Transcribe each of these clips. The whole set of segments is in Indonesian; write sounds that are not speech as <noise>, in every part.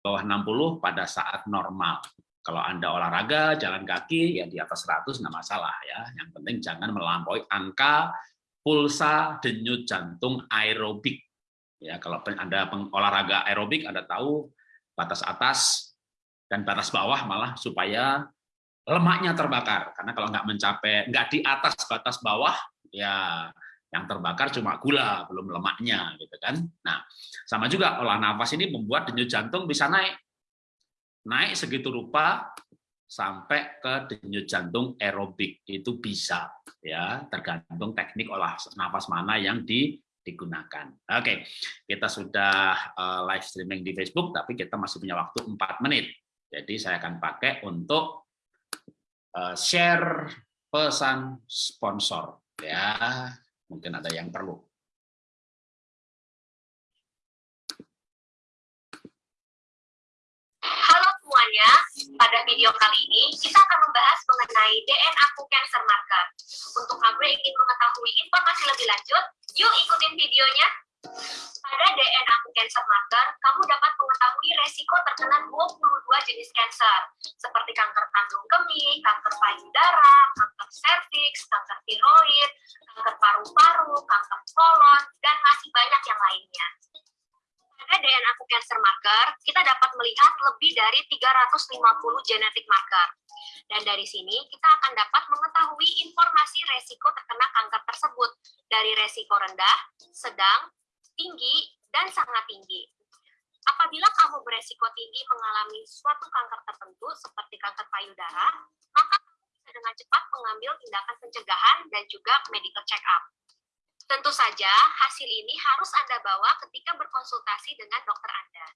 bawah 60 pada saat normal. Kalau Anda olahraga, jalan kaki, ya di atas 100 nggak masalah ya. Yang penting jangan melampaui angka pulsa denyut jantung aerobik. Ya, kalau Anda olahraga aerobik, Anda tahu batas atas dan batas bawah malah supaya lemaknya terbakar. Karena kalau nggak mencapai, nggak di atas batas bawah, ya yang terbakar cuma gula, belum lemaknya, gitu kan. Nah, sama juga olah nafas ini membuat denyut jantung bisa naik naik segitu rupa sampai ke denyut jantung aerobik itu bisa ya tergantung teknik olah nafas mana yang di, digunakan. Oke, kita sudah uh, live streaming di Facebook tapi kita masih punya waktu 4 menit. Jadi saya akan pakai untuk uh, share pesan sponsor ya. Mungkin ada yang perlu. semuanya, pada video kali ini kita akan membahas mengenai DNA Cancer Marker. Untuk kamu yang ingin mengetahui informasi lebih lanjut, yuk ikutin videonya. Pada DNA Cancer Marker, kamu dapat mengetahui resiko terkena 22 jenis kanker, seperti kanker kandung kemih, kanker payudara, kanker serviks, kanker tiroid, kanker paru-paru, kanker kolon, dan masih banyak yang lainnya pada DNA cancer marker, kita dapat melihat lebih dari 350 genetik marker. Dan dari sini kita akan dapat mengetahui informasi resiko terkena kanker tersebut dari resiko rendah, sedang, tinggi, dan sangat tinggi. Apabila kamu beresiko tinggi mengalami suatu kanker tertentu seperti kanker payudara, maka bisa dengan cepat mengambil tindakan pencegahan dan juga medical check-up. Tentu saja, hasil ini harus Anda bawa ketika berkonsultasi dengan dokter Anda.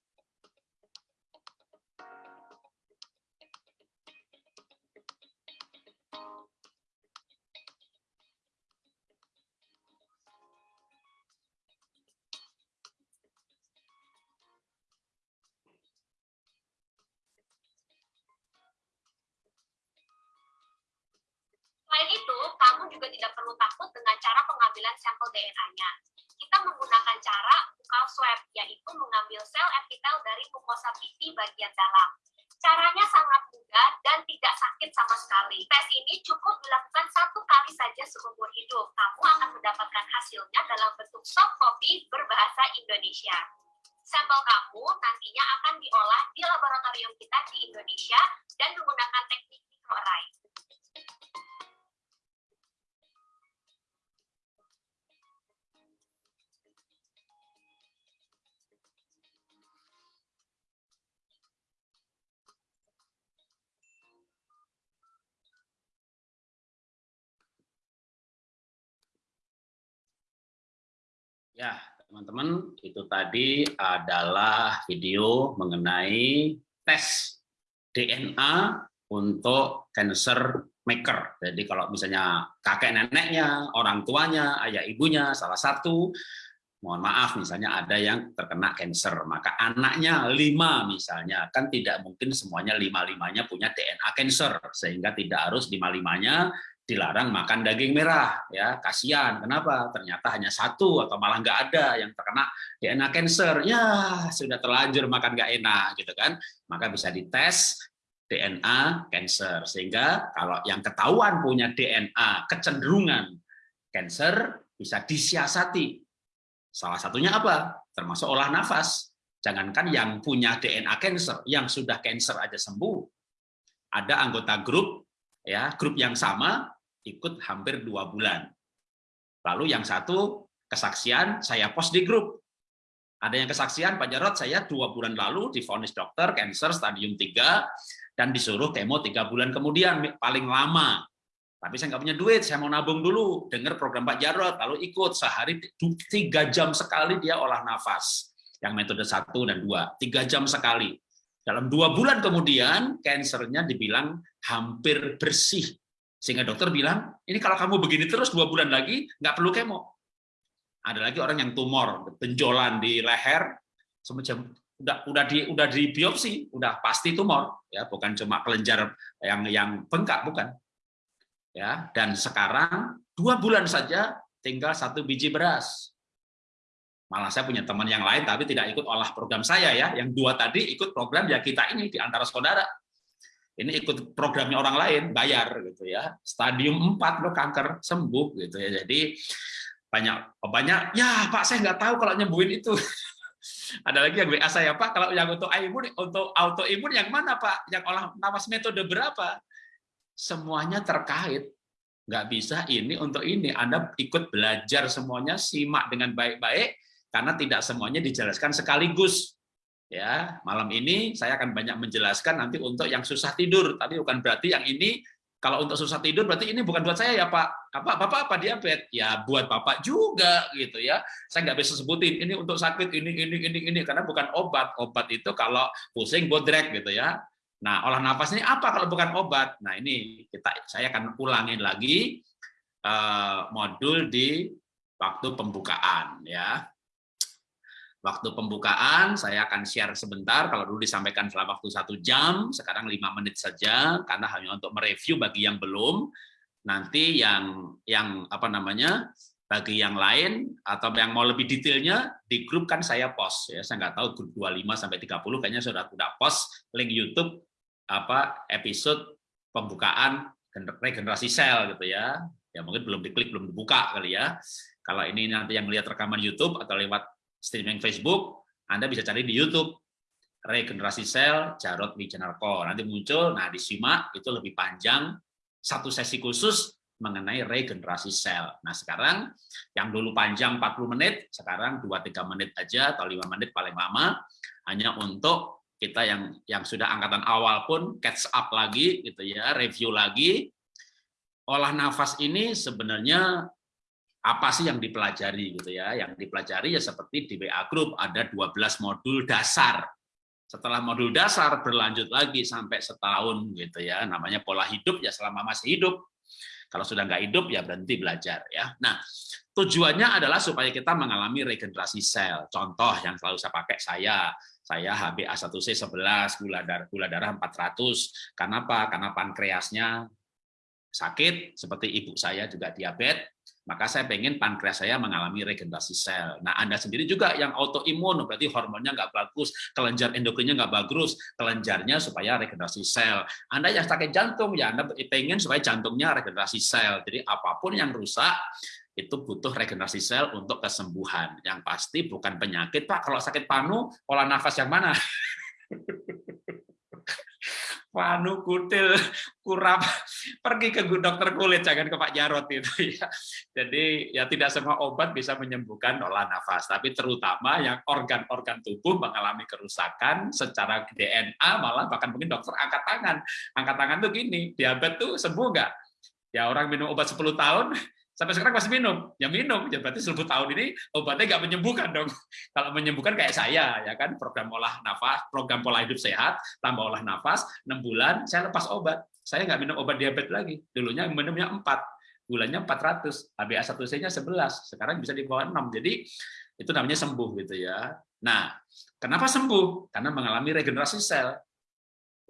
DNA-nya. Kita menggunakan cara buka swab, yaitu mengambil sel epitel dari mukosa pipi bagian dalam. Caranya sangat mudah dan tidak sakit sama sekali. Tes ini cukup dilakukan satu kali saja seumur hidup. Kamu akan mendapatkan hasilnya dalam bentuk soft copy berbahasa Indonesia. Sampel kamu nantinya akan diolah di laboratorium kita di Indonesia dan menggunakan teknik microarray. Ya, teman-teman, itu tadi adalah video mengenai tes DNA untuk cancer maker. Jadi kalau misalnya kakek neneknya, orang tuanya, ayah ibunya, salah satu, mohon maaf misalnya ada yang terkena cancer, maka anaknya lima misalnya, kan tidak mungkin semuanya lima-limanya punya DNA cancer, sehingga tidak harus lima-limanya dilarang makan daging merah ya. Kasihan. Kenapa? Ternyata hanya satu atau malah nggak ada yang terkena DNA cancer. Ya sudah terlanjur makan nggak enak gitu kan. Maka bisa dites DNA cancer. Sehingga kalau yang ketahuan punya DNA kecenderungan cancer bisa disiasati. Salah satunya apa? Termasuk olah nafas. Jangankan yang punya DNA cancer yang sudah cancer aja sembuh ada anggota grup ya grup yang sama ikut hampir dua bulan. Lalu yang satu kesaksian saya post di grup. Ada yang kesaksian Pak Jarot saya dua bulan lalu difonis dokter cancer stadium 3 dan disuruh kemo tiga bulan kemudian paling lama. Tapi saya nggak punya duit, saya mau nabung dulu. Dengar program Pak Jarot, lalu ikut sehari tiga jam sekali dia olah nafas. Yang metode satu dan dua, tiga jam sekali. Dalam dua bulan kemudian, kansernya dibilang hampir bersih sehingga dokter bilang, ini kalau kamu begini terus dua bulan lagi, nggak perlu kemo. Ada lagi orang yang tumor, benjolan di leher, semacam udah udah di udah di biopsi, udah pasti tumor, ya bukan cuma kelenjar yang yang bengkak, bukan. Ya, dan sekarang dua bulan saja tinggal satu biji beras. Malah saya punya teman yang lain tapi tidak ikut olah program saya ya. Yang dua tadi ikut program ya kita ini di antara saudara. Ini ikut programnya orang lain, bayar gitu ya. Stadium 4 lo kanker sembuh gitu ya. Jadi banyak banyak ya Pak saya nggak tahu kalau nyembuhin itu. <laughs> Ada lagi yang WA saya Pak kalau yang untuk imun untuk autoimun yang mana Pak? Yang olah nafas metode berapa? Semuanya terkait nggak bisa ini untuk ini. Anda ikut belajar semuanya, simak dengan baik-baik, karena tidak semuanya dijelaskan sekaligus. Ya, malam ini saya akan banyak menjelaskan nanti untuk yang susah tidur. Tapi bukan berarti yang ini kalau untuk susah tidur berarti ini bukan buat saya ya Pak. Apa Bapak apa diabetes? Ya buat Bapak juga gitu ya. Saya nggak bisa sebutin ini untuk sakit ini ini ini ini karena bukan obat. Obat itu kalau pusing bodrek gitu ya. Nah, olah nafas ini apa kalau bukan obat? Nah, ini kita saya akan ulangin lagi uh, modul di waktu pembukaan ya waktu pembukaan saya akan share sebentar. Kalau dulu disampaikan selama waktu satu jam sekarang lima menit saja karena hanya untuk mereview bagi yang belum. Nanti yang yang apa namanya bagi yang lain atau yang mau lebih detailnya di grup kan saya post ya. Saya nggak tahu grup 25 sampai 30 kayaknya sudah sudah post link YouTube apa episode pembukaan regenerasi sel gitu ya. Ya mungkin belum diklik belum dibuka kali ya. Kalau ini nanti yang lihat rekaman YouTube atau lewat streaming Facebook, Anda bisa cari di YouTube regenerasi sel Jarod Wijanarko. Nanti muncul, nah disimak itu lebih panjang satu sesi khusus mengenai regenerasi sel. Nah, sekarang yang dulu panjang 40 menit, sekarang 2-3 menit aja atau 5 menit paling lama hanya untuk kita yang yang sudah angkatan awal pun catch up lagi gitu ya, review lagi. Olah nafas ini sebenarnya apa sih yang dipelajari gitu ya? Yang dipelajari ya seperti di WA Group ada 12 modul dasar. Setelah modul dasar berlanjut lagi sampai setahun gitu ya. Namanya pola hidup ya selama masih hidup. Kalau sudah nggak hidup ya berhenti belajar ya. Nah tujuannya adalah supaya kita mengalami regenerasi sel. Contoh yang selalu saya pakai saya saya HbA1c 11 gula darah gula darah 400 karena apa karena pankreasnya sakit seperti ibu saya juga diabetes maka saya pengen pankreas saya mengalami regenerasi sel. Nah, Anda sendiri juga yang autoimun, berarti hormonnya nggak bagus, kelenjar endokrinnya nggak bagus, kelenjarnya supaya regenerasi sel. Anda yang sakit jantung, ya Anda pengen supaya jantungnya regenerasi sel. Jadi apa pun yang rusak, itu butuh regenerasi sel untuk kesembuhan. Yang pasti bukan penyakit, Pak. Kalau sakit panu, olah nafas yang mana? <laughs> Panu kutil kurap pergi ke dokter kulit jangan ke Pak Jarot itu <laughs> ya. Jadi ya tidak semua obat bisa menyembuhkan olah nafas, tapi terutama yang organ-organ tubuh mengalami kerusakan secara DNA malah bahkan mungkin dokter angkat tangan. Angkat tangan tuh gini, diabetes tuh sembuh nggak? Ya orang minum obat 10 tahun sampai sekarang masih minum, ya minum, ya berarti 10 tahun ini obatnya nggak menyembuhkan dong. <laughs> Kalau menyembuhkan kayak saya, ya kan program olah nafas, program pola hidup sehat, tambah olah nafas, 6 bulan saya lepas obat. Saya nggak minum obat diabetes lagi. Dulunya minumnya 4, bulannya 400, HbA1c-nya 11, sekarang bisa di bawah 6. Jadi itu namanya sembuh gitu ya. Nah, kenapa sembuh? Karena mengalami regenerasi sel.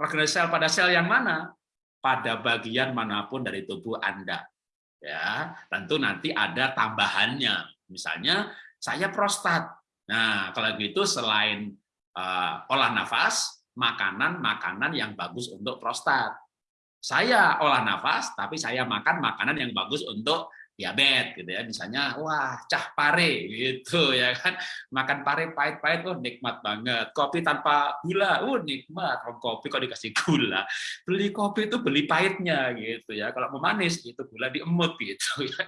Regenerasi sel pada sel yang mana? Pada bagian mana pun dari tubuh Anda ya tentu nanti ada tambahannya. Misalnya saya prostat. Nah kalau gitu selain uh, olah nafas makanan makanan yang bagus untuk prostat. Saya olah nafas tapi saya makan makanan yang bagus untuk diabetes gitu ya misalnya wah cah pare gitu ya kan. Makan pare pahit-pahit oh nikmat banget. Kopi tanpa gula oh nikmat. Oh, kopi kok dikasih gula? Beli kopi itu beli pahitnya gitu ya. Kalau mau manis itu gula diemut gitu <laughs> ya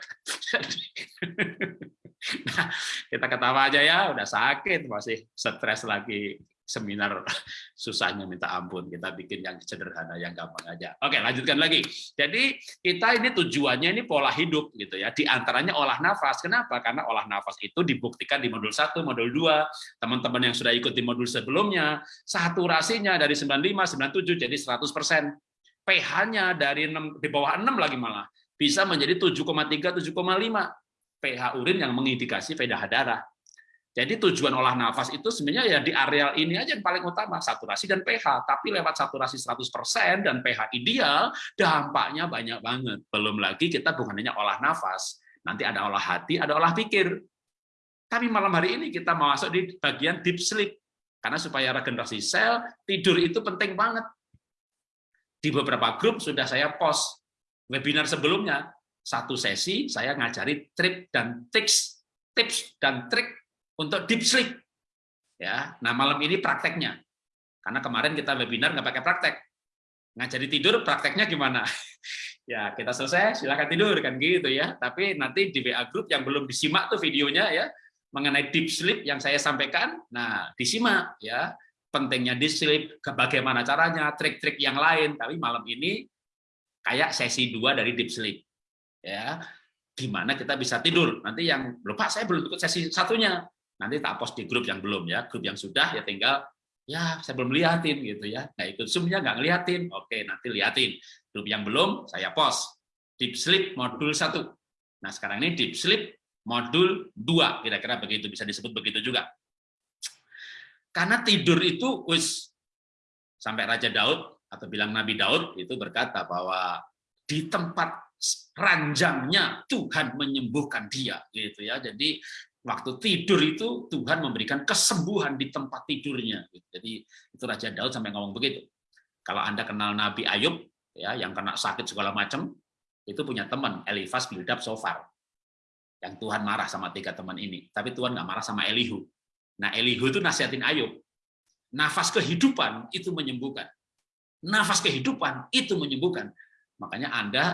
<laughs> nah kita ketawa aja ya udah sakit masih stres lagi seminar <laughs> susahnya minta ampun. Kita bikin yang sederhana, yang gampang aja. Oke, lanjutkan lagi. Jadi kita ini tujuannya ini pola hidup gitu ya. Di antaranya olah nafas. Kenapa? Karena olah nafas itu dibuktikan di modul 1, modul 2. Teman-teman yang sudah ikut di modul sebelumnya, saturasinya dari 95, 97 jadi 100%. pH-nya dari 6, di bawah 6 lagi malah bisa menjadi 7,3 7,5 pH urin yang mengindikasi pH darah. Jadi tujuan olah nafas itu sebenarnya ya di areal ini aja yang paling utama, saturasi dan pH. Tapi lewat saturasi 100% dan pH ideal, dampaknya banyak banget. Belum lagi kita bukan hanya olah nafas, nanti ada olah hati, ada olah pikir. Tapi malam hari ini kita mau masuk di bagian deep sleep. Karena supaya regenerasi sel, tidur itu penting banget. Di beberapa grup sudah saya post webinar sebelumnya, satu sesi saya ngajari trik dan tips, tips dan trik untuk deep sleep. Ya, nah malam ini prakteknya. Karena kemarin kita webinar nggak pakai praktek. Ngajari tidur prakteknya gimana? <laughs> ya kita selesai silakan tidur kan gitu ya. Tapi nanti di WA group yang belum disimak tuh videonya ya, mengenai deep sleep yang saya sampaikan, nah disimak ya pentingnya deep sleep, bagaimana caranya, trik-trik yang lain. Tapi malam ini kayak sesi dua dari deep sleep, ya gimana kita bisa tidur. Nanti yang lupa saya belum ikut sesi satunya, nanti tak post di grup yang belum ya, grup yang sudah ya tinggal ya saya belum liatin gitu ya, nggak ikut zoomnya nggak ngeliatin, oke nanti liatin. Grup yang belum saya post. Deep sleep modul satu. Nah sekarang ini deep sleep modul 2 kira-kira begitu bisa disebut begitu juga. Karena tidur itu wis sampai Raja Daud atau bilang Nabi Daud itu berkata bahwa di tempat ranjangnya Tuhan menyembuhkan dia gitu ya. Jadi waktu tidur itu Tuhan memberikan kesembuhan di tempat tidurnya jadi itu Raja Daud sampai ngomong begitu kalau anda kenal Nabi Ayub ya yang kena sakit segala macam itu punya teman Elifas Bildad Sofar yang Tuhan marah sama tiga teman ini, tapi Tuhan nggak marah sama Elihu. Nah, Elihu itu nasihatin Ayub. Nafas kehidupan itu menyembuhkan. Nafas kehidupan itu menyembuhkan. Makanya Anda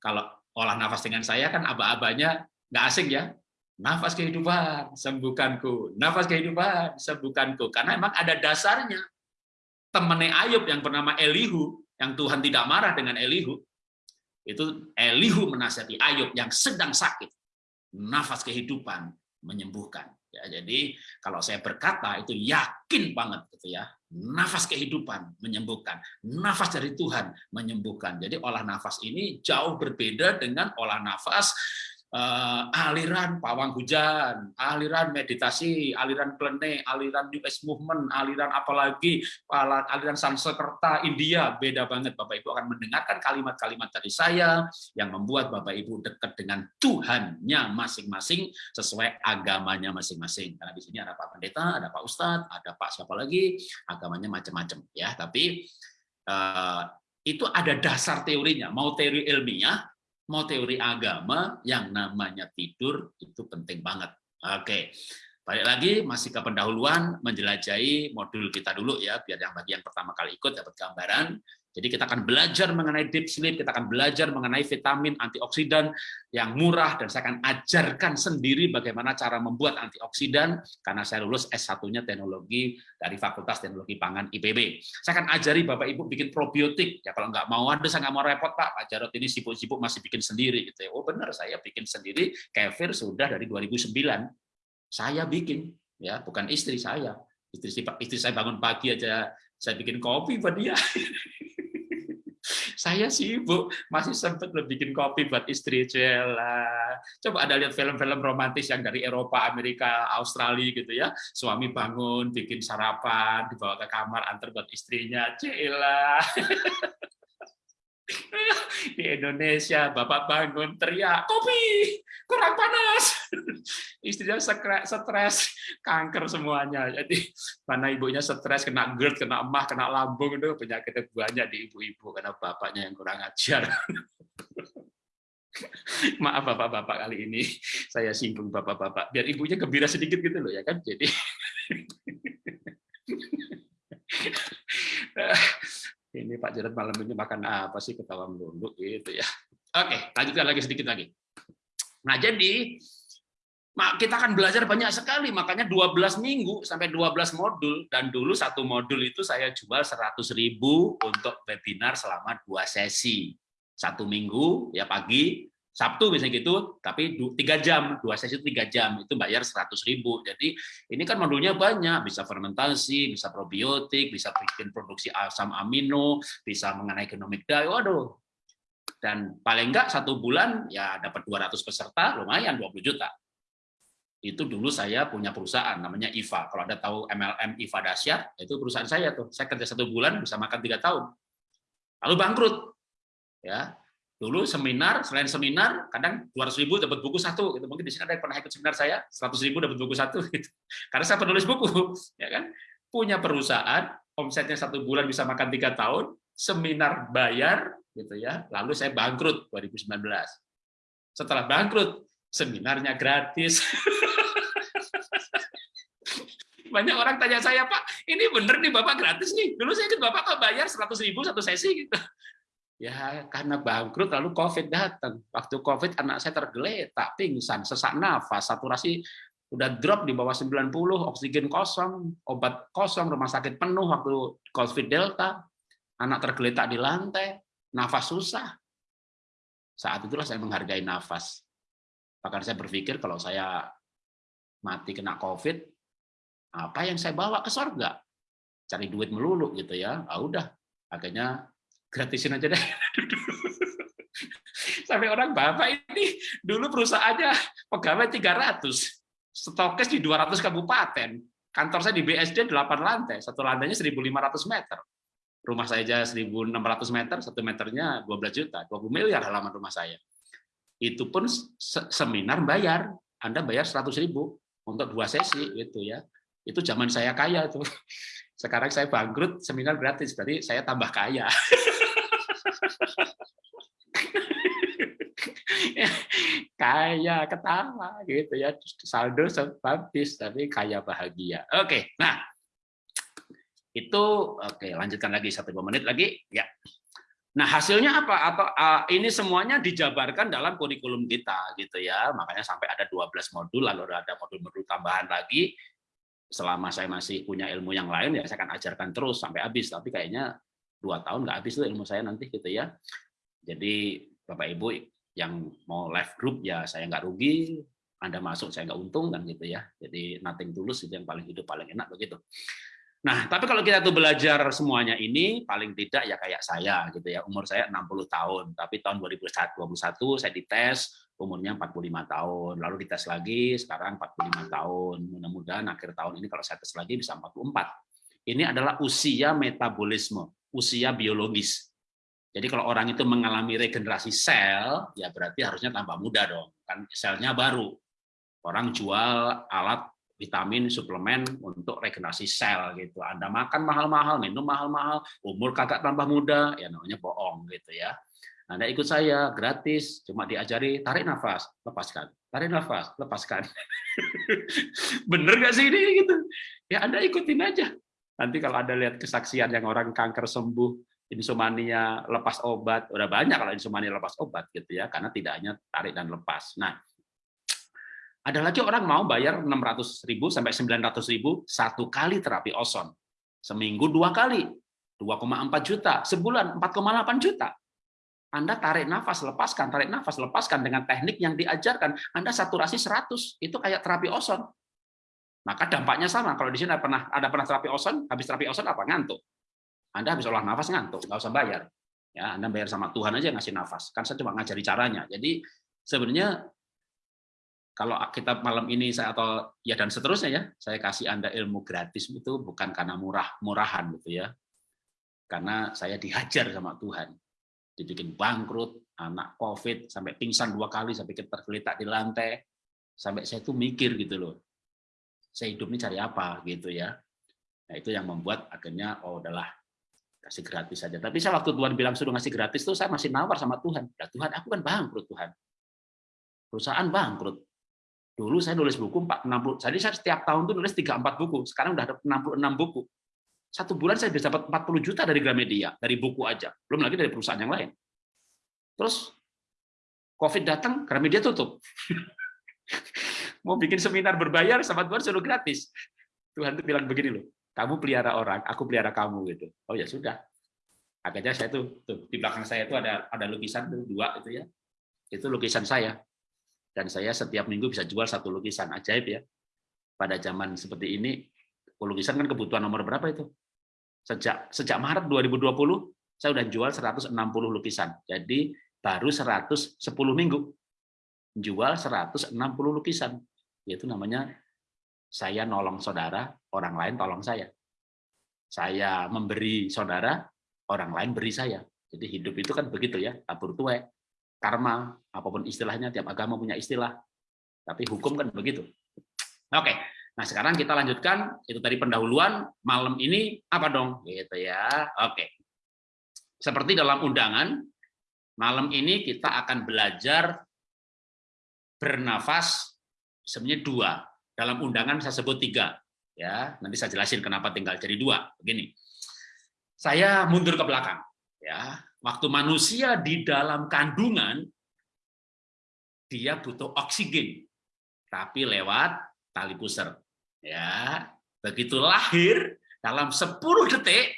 kalau olah nafas dengan saya kan aba-abanya nggak asing ya. Nafas kehidupan, sembuhkanku. Nafas kehidupan, sembuhkanku. Karena emang ada dasarnya. Temennya Ayub yang bernama Elihu, yang Tuhan tidak marah dengan Elihu, itu Elihu menasihati Ayub yang sedang sakit nafas kehidupan menyembuhkan. Ya, jadi kalau saya berkata itu yakin banget gitu ya. Nafas kehidupan menyembuhkan, nafas dari Tuhan menyembuhkan. Jadi olah nafas ini jauh berbeda dengan olah nafas uh, aliran pawang hujan, aliran meditasi, aliran plene, aliran New Age Movement, aliran apalagi aliran Sanskerta India beda banget. Bapak Ibu akan mendengarkan kalimat-kalimat dari saya yang membuat Bapak Ibu dekat dengan Tuhannya masing-masing sesuai agamanya masing-masing. Karena di sini ada Pak Pendeta, ada Pak Ustadz, ada Pak siapa lagi, agamanya macam-macam ya. Tapi uh, itu ada dasar teorinya. Mau teori ilmiah, mau teori agama yang namanya tidur itu penting banget. Oke, balik lagi masih ke pendahuluan menjelajahi modul kita dulu ya, biar yang bagi yang pertama kali ikut dapat gambaran. Jadi kita akan belajar mengenai deep sleep, kita akan belajar mengenai vitamin antioksidan yang murah, dan saya akan ajarkan sendiri bagaimana cara membuat antioksidan, karena saya lulus S1-nya teknologi dari Fakultas Teknologi Pangan IPB. Saya akan ajari Bapak-Ibu bikin probiotik, ya kalau nggak mau ada, saya nggak mau repot Pak, Pak Jarot ini sibuk-sibuk masih bikin sendiri. gitu ya. Oh benar, saya bikin sendiri, kefir sudah dari 2009, saya bikin, ya bukan istri saya. Istri, istri saya bangun pagi aja, saya bikin kopi buat dia. <laughs> saya sibuk masih sempat bikin kopi buat istri Cella. Coba ada lihat film-film romantis yang dari Eropa, Amerika, Australia gitu ya. Suami bangun, bikin sarapan, dibawa ke kamar, antar buat istrinya. Cella. <laughs> di Indonesia bapak bangun teriak kopi kurang panas. <laughs> Istrinya stres kanker semuanya. Jadi mana ibunya stres kena GERD kena emah kena lambung itu penyakitnya banyak di ibu-ibu karena bapaknya yang kurang ajar. <laughs> Maaf bapak-bapak kali ini saya singgung bapak-bapak. Biar ibunya gembira sedikit gitu loh ya kan? Jadi <laughs> ini Pak Jarod malam ini makan apa sih ketawa melulu gitu ya. Oke, lanjutkan lagi sedikit lagi. Nah, jadi kita akan belajar banyak sekali, makanya 12 minggu sampai 12 modul dan dulu satu modul itu saya jual 100.000 untuk webinar selama dua sesi. Satu minggu ya pagi, Sabtu misalnya gitu, tapi tiga jam, dua sesi tiga jam, itu bayar seratus ribu. Jadi ini kan modulnya banyak, bisa fermentasi, bisa probiotik, bisa bikin produksi asam amino, bisa mengenai genomik diet, waduh. Dan paling enggak satu bulan ya dapat 200 peserta, lumayan 20 juta. Itu dulu saya punya perusahaan namanya IVA. Kalau Anda tahu MLM IVA Dasyat, itu perusahaan saya tuh. Saya kerja satu bulan bisa makan tiga tahun. Lalu bangkrut. Ya, Dulu seminar, selain seminar, kadang 200 ribu dapat buku satu. Gitu. Mungkin di sini ada yang pernah ikut seminar saya, 100 ribu dapat buku satu. <laughs> Gitu. Karena saya penulis buku, ya kan? Punya perusahaan, omsetnya satu bulan bisa makan tiga tahun, seminar bayar, gitu ya. Lalu saya bangkrut 2019. Setelah bangkrut, seminarnya gratis. <laughs> Banyak orang tanya saya, Pak, ini bener nih Bapak gratis nih. Dulu saya ikut Bapak kok bayar 100 ribu satu sesi gitu. Ya, karena bangkrut lalu COVID datang. Waktu COVID anak saya tergeletak, pingsan, sesak nafas, saturasi udah drop di bawah 90, oksigen kosong, obat kosong, rumah sakit penuh waktu COVID Delta, anak tergeletak di lantai, nafas susah. Saat itulah saya menghargai nafas. Bahkan saya berpikir kalau saya mati kena COVID, apa yang saya bawa ke surga? Cari duit melulu gitu ya. Ah udah, akhirnya gratisin aja deh. <laughs> Sampai orang bapak ini dulu perusahaannya pegawai 300, stokes di 200 kabupaten. Kantor saya di BSD 8 lantai, satu lantainya 1.500 meter. Rumah saya aja 1.600 meter, satu meternya 12 juta, 20 miliar halaman rumah saya. Itu pun seminar bayar, Anda bayar 100 ribu untuk dua sesi gitu ya. Itu zaman saya kaya tuh. <laughs> Sekarang saya bangkrut, seminar gratis, berarti saya tambah kaya. <laughs> kaya ketawa gitu ya. Saldo habis tapi kaya bahagia. Oke nah. Itu oke lanjutkan lagi satu dua menit lagi ya. Nah hasilnya apa? Atau uh, ini semuanya dijabarkan dalam kurikulum kita gitu ya. Makanya sampai ada 12 modul lalu ada modul-modul tambahan lagi. Selama saya masih punya ilmu yang lain ya saya akan ajarkan terus sampai habis. Tapi kayaknya dua tahun nggak habis tuh ilmu saya nanti gitu ya. Jadi Bapak Ibu yang mau live group ya saya nggak rugi, Anda masuk saya nggak untung kan gitu ya. Jadi nothing tulus itu yang paling hidup paling enak begitu. Nah, tapi kalau kita tuh belajar semuanya ini paling tidak ya kayak saya gitu ya. Umur saya 60 tahun, tapi tahun 2021 saya dites umurnya 45 tahun. Lalu dites lagi sekarang 45 tahun. Mudah-mudahan akhir tahun ini kalau saya tes lagi bisa 44. Ini adalah usia metabolisme, usia biologis. Jadi kalau orang itu mengalami regenerasi sel, ya berarti harusnya tambah muda dong. Kan selnya baru. Orang jual alat vitamin, suplemen untuk regenerasi sel gitu. Anda makan mahal-mahal, minum mahal-mahal, umur kakak tambah muda, ya namanya bohong gitu ya. Anda ikut saya gratis, cuma diajari tarik nafas, lepaskan. Tarik nafas, lepaskan. <laughs> Bener gak sih ini gitu? Ya Anda ikutin aja. Nanti kalau Anda lihat kesaksian yang orang kanker sembuh, insomnia lepas obat, udah banyak kalau insomnia lepas obat gitu ya, karena tidak hanya tarik dan lepas. Nah, ada lagi orang mau bayar 600 ribu sampai 900 ribu satu kali terapi oson. Seminggu dua kali, 2,4 juta. Sebulan 4,8 juta. Anda tarik nafas, lepaskan, tarik nafas, lepaskan dengan teknik yang diajarkan. Anda saturasi 100, itu kayak terapi oson. Maka dampaknya sama. Kalau di sini ada pernah ada pernah terapi oson, habis terapi oson apa? Ngantuk. Anda habis olah nafas ngantuk, nggak usah bayar. Ya, Anda bayar sama Tuhan aja ngasih nafas. Kan saya cuma ngajari caranya. Jadi sebenarnya kalau kita malam ini saya atau ya dan seterusnya ya, saya kasih Anda ilmu gratis itu bukan karena murah murahan gitu ya. Karena saya dihajar sama Tuhan. Dibikin bangkrut, anak Covid sampai pingsan dua kali sampai tergeletak di lantai. Sampai saya tuh mikir gitu loh. Saya hidup ini cari apa gitu ya. Nah, itu yang membuat akhirnya oh udahlah kasih gratis saja. Tapi saya waktu Tuhan bilang suruh ngasih gratis tuh saya masih nawar sama Tuhan. Ya Tuhan, aku kan bangkrut Tuhan. Perusahaan bangkrut. Dulu saya nulis buku 60, jadi saya setiap tahun tuh nulis 3 4 buku. Sekarang udah ada 66 buku. Satu bulan saya bisa dapat 40 juta dari Gramedia, dari buku aja. Belum lagi dari perusahaan yang lain. Terus Covid datang, Gramedia tutup. <laughs> Mau bikin seminar berbayar sama Tuhan suruh gratis. Tuhan tuh bilang begini loh, kamu pelihara orang, aku pelihara kamu gitu. Oh ya sudah. Akhirnya saya tuh, tuh di belakang saya itu ada ada lukisan tuh dua itu ya. Itu lukisan saya. Dan saya setiap minggu bisa jual satu lukisan ajaib ya. Pada zaman seperti ini, lukisan kan kebutuhan nomor berapa itu? Sejak sejak Maret 2020 saya udah jual 160 lukisan. Jadi baru 110 minggu jual 160 lukisan. Itu namanya saya nolong saudara, orang lain tolong saya. Saya memberi saudara, orang lain beri saya. Jadi hidup itu kan begitu ya, tabur tuai. karma, apa pun istilahnya, tiap agama punya istilah. Tapi hukum kan begitu. Oke, nah sekarang kita lanjutkan. Itu tadi pendahuluan. Malam ini apa dong? Gitu ya. Oke. Seperti dalam undangan, malam ini kita akan belajar bernafas sebenarnya dua. Dalam undangan saya sebut tiga. Ya, nanti saya jelasin kenapa tinggal jadi dua. Begini, saya mundur ke belakang. Ya, waktu manusia di dalam kandungan, dia butuh oksigen, tapi lewat tali pusar. Ya, begitu lahir dalam 10 detik,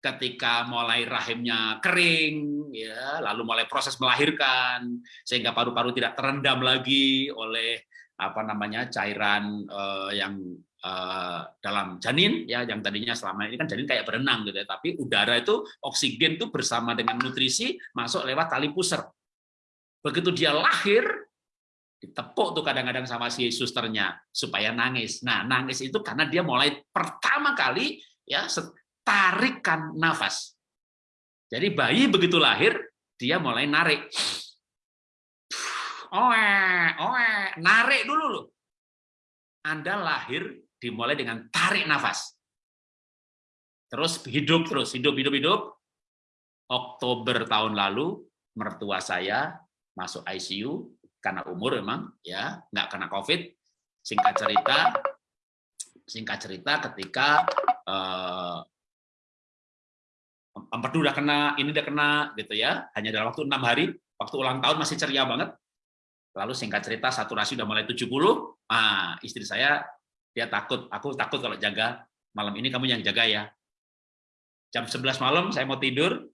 ketika mulai rahimnya kering, ya, lalu mulai proses melahirkan, sehingga paru-paru tidak terendam lagi oleh apa namanya cairan uh, yang uh, dalam janin ya yang tadinya selama ini kan janin kayak berenang gitu ya. Tapi udara itu oksigen itu bersama dengan nutrisi masuk lewat tali pusar. Begitu dia lahir ditepuk tuh kadang-kadang sama si susternya supaya nangis. Nah nangis itu karena dia mulai pertama kali ya tarikan nafas. Jadi bayi begitu lahir dia mulai narik oe, oe, narik dulu loh. Anda lahir dimulai dengan tarik nafas. Terus hidup terus, hidup, hidup, hidup. Oktober tahun lalu, mertua saya masuk ICU karena umur memang ya nggak kena COVID. Singkat cerita, singkat cerita ketika eh, empedu udah kena, ini udah kena gitu ya, hanya dalam waktu enam hari, waktu ulang tahun masih ceria banget, Lalu singkat cerita saturasi udah mulai 70, ah istri saya dia takut, aku takut kalau jaga malam ini kamu yang jaga ya. Jam 11 malam saya mau tidur,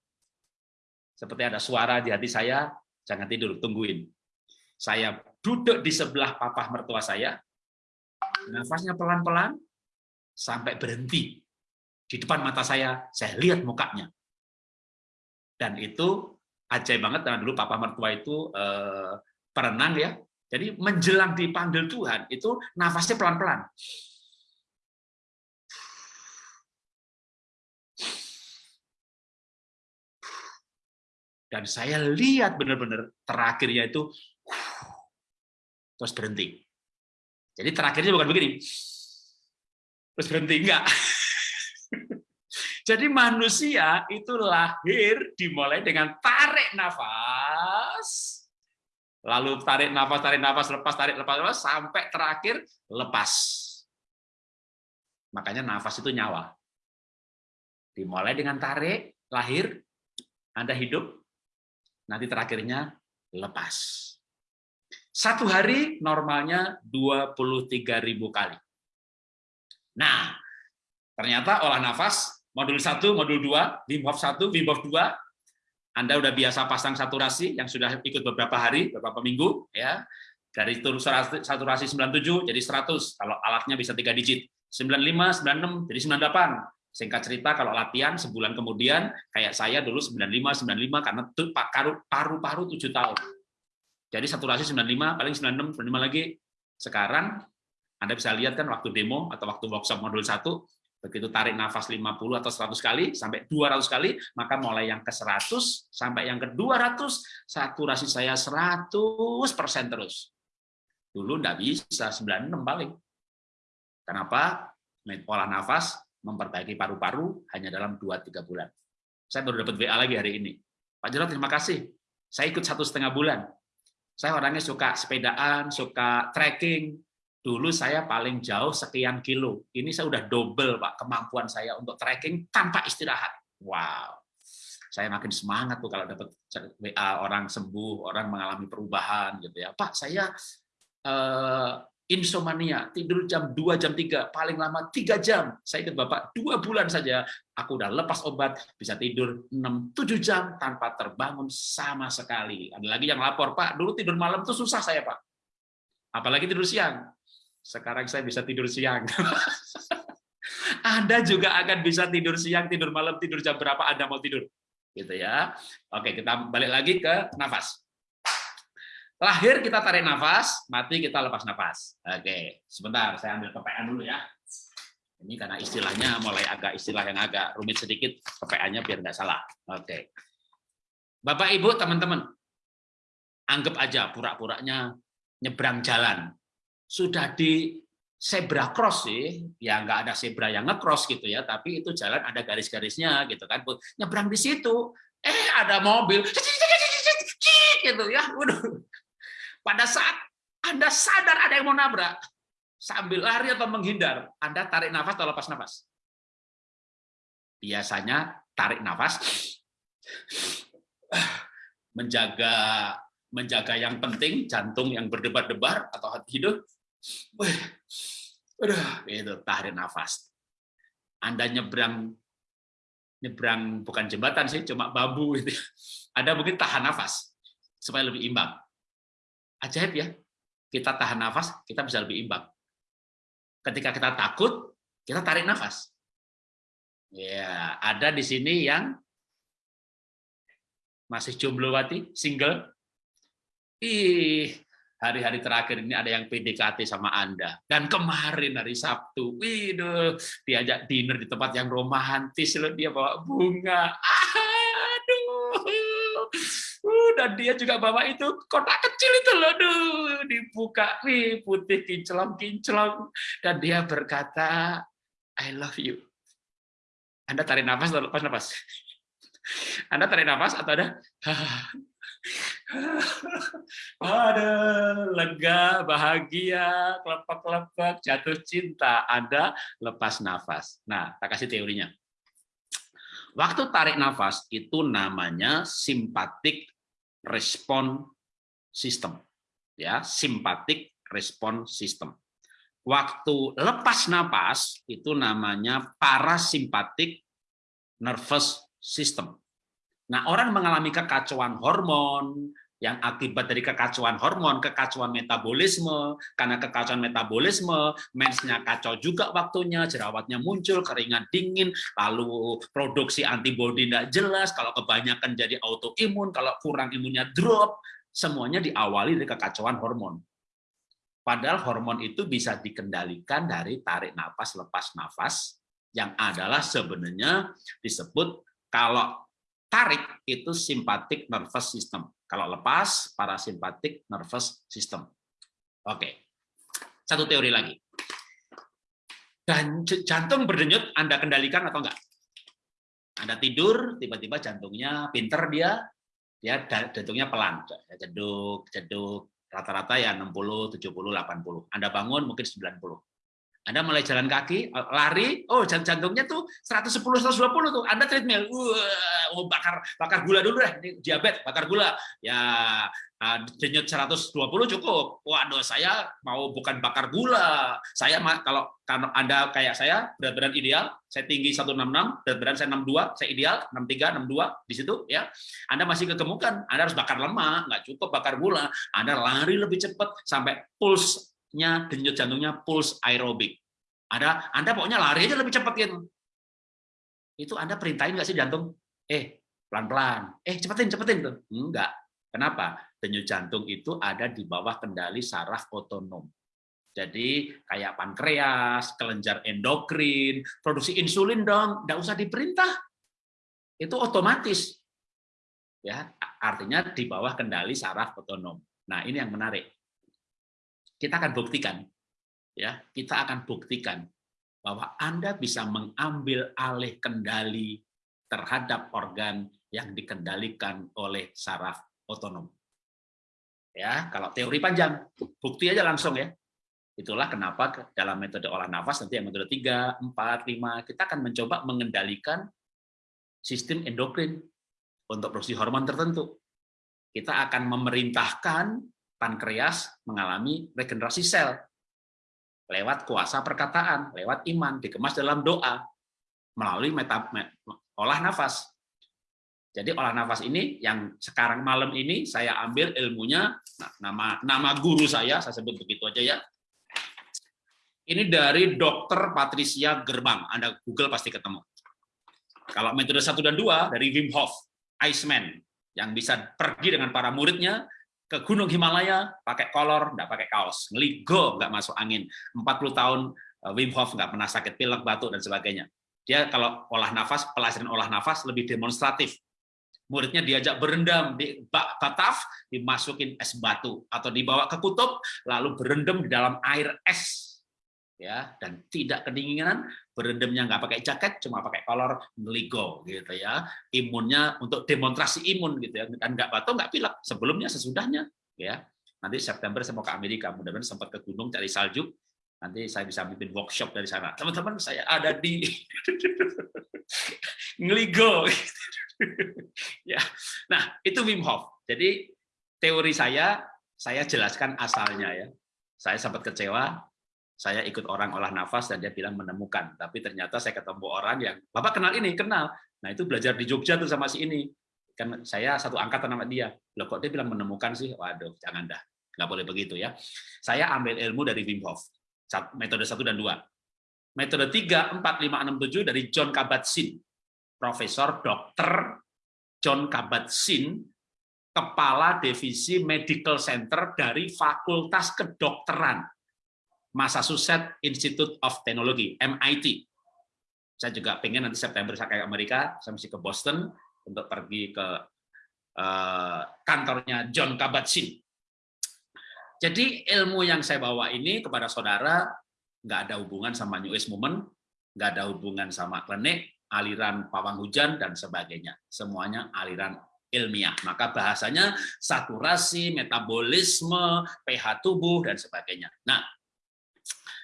seperti ada suara di hati saya, jangan tidur, tungguin. Saya duduk di sebelah papa mertua saya, nafasnya pelan-pelan sampai berhenti. Di depan mata saya, saya lihat mukanya. Dan itu ajaib banget, karena dulu papa mertua itu eh, perenang ya. Jadi menjelang dipanggil Tuhan itu nafasnya pelan-pelan. Dan saya lihat benar-benar terakhirnya itu terus berhenti. Jadi terakhirnya bukan begini. Terus berhenti enggak. <laughs> Jadi manusia itu lahir dimulai dengan tarik nafas lalu tarik nafas, tarik nafas, lepas, tarik, lepas, lepas, sampai terakhir lepas. Makanya nafas itu nyawa. Dimulai dengan tarik, lahir, Anda hidup, nanti terakhirnya lepas. Satu hari normalnya 23.000 kali. Nah, ternyata olah nafas, modul 1, modul 2, Wim Hof 1, Wim Hof 2, anda udah biasa pasang saturasi yang sudah ikut beberapa hari, beberapa minggu, ya dari saturasi 97 jadi 100 kalau alatnya bisa tiga digit, 95, 96 jadi 98. Singkat cerita kalau latihan sebulan kemudian kayak saya dulu 95, 95 karena paru-paru 7 tahun. Jadi saturasi 95, paling 96, 95 lagi. Sekarang Anda bisa lihat kan waktu demo atau waktu workshop modul 1 begitu tarik nafas 50 atau 100 kali sampai 200 kali, maka mulai yang ke 100 sampai yang ke 200, saturasi saya 100% terus. Dulu enggak bisa, 96 paling. Kenapa? Olah nafas, memperbaiki paru-paru hanya dalam 2-3 bulan. Saya baru dapat WA lagi hari ini. Pak Jarod, terima kasih. Saya ikut satu setengah bulan. Saya orangnya suka sepedaan, suka trekking, Dulu saya paling jauh sekian kilo. Ini saya udah double Pak kemampuan saya untuk trekking tanpa istirahat. Wow. Saya makin semangat tuh kalau dapat WA orang sembuh, orang mengalami perubahan gitu ya. Pak, saya uh, insomnia, tidur jam 2, jam 3, paling lama 3 jam. Saya ikut Bapak, dua bulan saja, aku udah lepas obat, bisa tidur 6, 7 jam tanpa terbangun sama sekali. Ada lagi yang lapor, Pak, dulu tidur malam tuh susah saya, Pak. Apalagi tidur siang. Sekarang saya bisa tidur siang. <laughs> Anda juga akan bisa tidur siang, tidur malam, tidur jam berapa Anda mau tidur. Gitu ya. Oke, kita balik lagi ke nafas. Lahir kita tarik nafas, mati kita lepas nafas. Oke, sebentar saya ambil PPA dulu ya. Ini karena istilahnya mulai agak istilah yang agak rumit sedikit, PPA-nya biar nggak salah. Oke. Bapak Ibu, teman-teman, Anggap aja pura-puranya nyebrang jalan. Sudah di zebra cross sih, ya nggak ada zebra yang ngecross gitu ya, tapi itu jalan ada garis-garisnya gitu kan. Nyebrang di situ, eh ada mobil, gitu ya. Waduh. Pada saat Anda sadar ada yang mau nabrak, sambil lari atau menghindar, Anda tarik nafas atau lepas nafas? Biasanya tarik nafas, menjaga menjaga yang penting, jantung yang berdebar-debar atau hati Udah, itu tarik nafas. Anda nyebrang nyebrang bukan jembatan sih, cuma bambu itu. Anda mungkin tahan nafas supaya lebih imbang. Ajaib ya. Kita tahan nafas, kita bisa lebih imbang. Ketika kita takut, kita tarik nafas. Ya, ada di sini yang masih jomblo wati, single. Ih, hari-hari terakhir ini ada yang PDKT sama Anda. Dan kemarin hari Sabtu, widuh, diajak dinner di tempat yang romantis loh, dia bawa bunga. Aduh. Uh, dan dia juga bawa itu kotak kecil itu loh, duh, dibuka, wih, putih kinclong-kinclong. Dan dia berkata, I love you. Anda tarik nafas lepas nafas? Anda tarik nafas atau ada <laughs> <laughs> ada lega, bahagia, kelepak-kelepak, jatuh cinta, ada lepas nafas. Nah, tak kasih teorinya. Waktu tarik nafas itu namanya simpatik respon sistem. Ya, simpatik respon sistem. Waktu lepas nafas itu namanya parasimpatik nervous system. Nah, orang mengalami kekacauan hormon, yang akibat dari kekacauan hormon, kekacauan metabolisme, karena kekacauan metabolisme, mensnya kacau juga waktunya, jerawatnya muncul, keringat dingin, lalu produksi antibodi tidak jelas, kalau kebanyakan jadi autoimun, kalau kurang imunnya drop, semuanya diawali dari kekacauan hormon. Padahal hormon itu bisa dikendalikan dari tarik nafas, lepas nafas, yang adalah sebenarnya disebut kalau tarik itu simpatik nervous system. Kalau lepas, parasimpatik nervous system. Oke, satu teori lagi. Dan jantung berdenyut Anda kendalikan atau enggak? Anda tidur, tiba-tiba jantungnya pinter dia, dia jantungnya pelan, jeduk, jeduk, rata-rata ya 60, 70, 80. Anda bangun mungkin 90. Anda mulai jalan kaki, lari, oh jantungnya tuh 110 120 tuh. Anda treadmill. Wah, oh, bakar bakar gula dulu deh, diabetes, bakar gula. Ya uh, denyut 120 cukup. Waduh, saya mau bukan bakar gula. Saya kalau kalau Anda kayak saya, berat badan ideal, saya tinggi 166, berat badan saya 62, saya ideal 63, 62 di situ ya. Anda masih kegemukan, Anda harus bakar lemak, nggak cukup bakar gula. Anda lari lebih cepat sampai pulse nya denyut jantungnya pulse aerobik. Ada Anda pokoknya lari aja lebih cepat gitu. Itu Anda perintahin nggak sih jantung? Eh, pelan-pelan. Eh, cepetin, cepetin tuh. Enggak. Kenapa? Denyut jantung itu ada di bawah kendali saraf otonom. Jadi kayak pankreas, kelenjar endokrin, produksi insulin dong, enggak usah diperintah. Itu otomatis. Ya, artinya di bawah kendali saraf otonom. Nah, ini yang menarik kita akan buktikan ya kita akan buktikan bahwa Anda bisa mengambil alih kendali terhadap organ yang dikendalikan oleh saraf otonom. Ya, kalau teori panjang, bukti aja langsung ya. Itulah kenapa dalam metode olah nafas nanti yang metode 3, 4, 5 kita akan mencoba mengendalikan sistem endokrin untuk produksi hormon tertentu. Kita akan memerintahkan pankreas mengalami regenerasi sel lewat kuasa perkataan, lewat iman, dikemas dalam doa, melalui meta, olah nafas. Jadi olah nafas ini yang sekarang malam ini saya ambil ilmunya, nah, nama nama guru saya, saya sebut begitu aja ya. Ini dari Dokter Patricia Gerbang, Anda Google pasti ketemu. Kalau metode 1 dan 2 dari Wim Hof, Iceman, yang bisa pergi dengan para muridnya ke Gunung Himalaya pakai kolor, nggak pakai kaos, ngeligo, nggak masuk angin. 40 tahun eh, Wim Hof nggak pernah sakit pilek, batuk, dan sebagainya. Dia kalau olah nafas, pelajaran olah nafas lebih demonstratif. muridnya diajak berendam di bak bataf, dimasukin es batu atau dibawa ke kutub, lalu berendam di dalam air es ya dan tidak kedinginan berendamnya nggak pakai jaket cuma pakai kolor ngeligo gitu ya. Imunnya untuk demonstrasi imun gitu ya dan nggak batuk nggak pilek sebelumnya sesudahnya ya. Nanti September saya mau ke Amerika mudah-mudahan sempat ke gunung cari salju. Nanti saya bisa bikin workshop dari sana. Teman-teman saya ada di <laughs> ngeligo. <laughs> Ya. Nah itu Wim Hof. Jadi teori saya saya jelaskan asalnya ya. Saya sempat kecewa saya ikut orang olah nafas dan dia bilang menemukan. Tapi ternyata saya ketemu orang yang, Bapak kenal ini? Kenal. Nah itu belajar di Jogja tuh sama si ini. Kan saya satu angkatan sama dia. Loh kok dia bilang menemukan sih? Waduh, jangan dah. Nggak boleh begitu ya. Saya ambil ilmu dari Wim Hof. Metode satu dan dua. Metode tiga, empat, lima, enam, tujuh dari John Kabat-Zinn. Profesor Dokter John Kabat-Zinn, Kepala Divisi Medical Center dari Fakultas Kedokteran Massachusetts Institute of Technology, MIT. Saya juga pengen nanti September saya ke Amerika, saya mesti ke Boston untuk pergi ke uh, kantornya John Kabat-Zinn. Jadi ilmu yang saya bawa ini kepada saudara nggak ada hubungan sama New Age Movement, nggak ada hubungan sama klinik, aliran pawang hujan, dan sebagainya. Semuanya aliran ilmiah. Maka bahasanya saturasi, metabolisme, pH tubuh, dan sebagainya. Nah,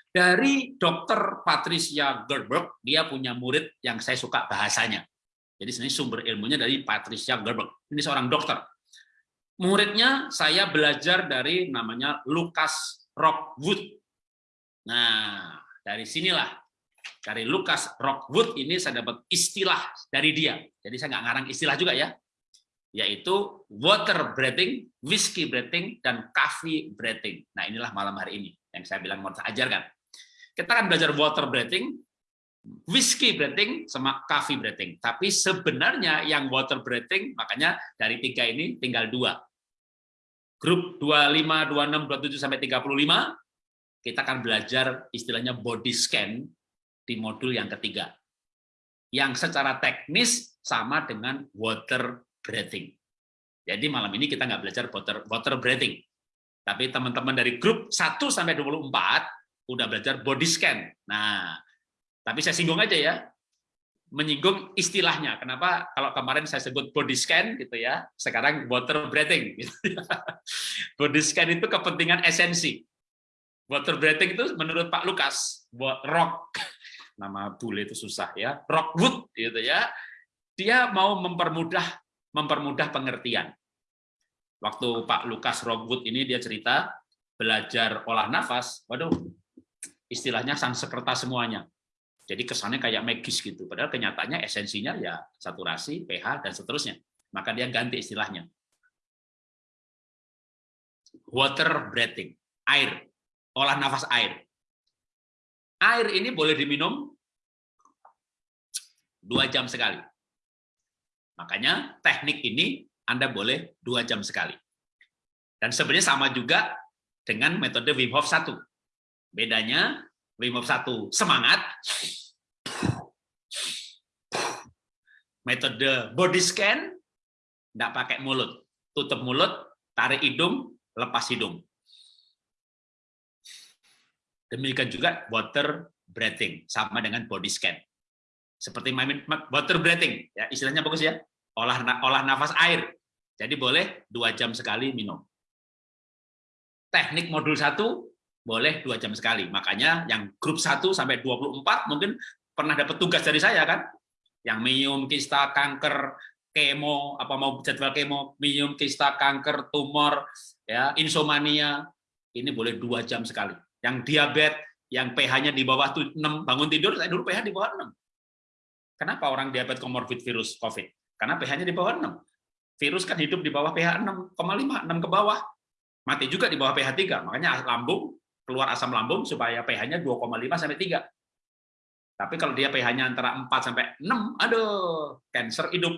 dari dokter Patricia Gerberg, dia punya murid yang saya suka bahasanya. Jadi sebenarnya sumber ilmunya dari Patricia Gerberg. Ini seorang dokter. Muridnya saya belajar dari namanya Lucas Rockwood. Nah, dari sinilah dari Lucas Rockwood ini saya dapat istilah dari dia. Jadi saya nggak ngarang istilah juga ya, yaitu water breathing, whiskey breathing, dan coffee breathing. Nah inilah malam hari ini yang saya bilang mau saya ajarkan. Kita akan belajar water breathing, whiskey breathing, sama coffee breathing. Tapi sebenarnya yang water breathing, makanya dari tiga ini tinggal dua. Grup 25, 26, 27, sampai 35, kita akan belajar istilahnya body scan di modul yang ketiga. Yang secara teknis sama dengan water breathing. Jadi malam ini kita nggak belajar water, water breathing. Tapi teman-teman dari grup 1 sampai 24 udah belajar body scan. Nah, tapi saya singgung aja ya, menyinggung istilahnya. Kenapa kalau kemarin saya sebut body scan gitu ya, sekarang water breathing. Gitu ya. <laughs> Body scan itu kepentingan esensi. Water breathing itu menurut Pak Lukas, buat rock, <laughs> nama bule itu susah ya, rockwood gitu ya. Dia mau mempermudah mempermudah pengertian. Waktu Pak Lukas Rockwood ini dia cerita belajar olah nafas, waduh istilahnya Sanskerta semuanya. Jadi kesannya kayak magis gitu. Padahal kenyataannya esensinya ya saturasi, pH, dan seterusnya. Maka dia ganti istilahnya. Water breathing, air, olah nafas air. Air ini boleh diminum dua jam sekali. Makanya teknik ini Anda boleh dua jam sekali. Dan sebenarnya sama juga dengan metode Wim Hof 1 Bedanya Wim Hof 1 semangat, metode body scan tidak pakai mulut, tutup mulut, tarik hidung, lepas hidung. Demikian juga water breathing sama dengan body scan. Seperti water breathing, ya istilahnya bagus ya, olah olah nafas air. Jadi boleh dua jam sekali minum. Teknik modul satu boleh dua jam sekali. Makanya yang grup 1 sampai 24 mungkin pernah dapat tugas dari saya kan, yang minum kista, kanker, kemo, apa mau jadwal kemo, minum kista, kanker, tumor, ya insomnia, ini boleh dua jam sekali. Yang diabetes, yang pH-nya di bawah 6, bangun tidur, saya dulu pH di bawah 6. Kenapa orang diabetes komorbid virus COVID? Karena pH-nya di bawah 6. Virus kan hidup di bawah pH 6,5, 6 ke bawah. Mati juga di bawah pH 3. Makanya lambung keluar asam lambung supaya pH-nya 2,5 sampai 3. Tapi kalau dia pH-nya antara 4 sampai 6, aduh, cancer hidup.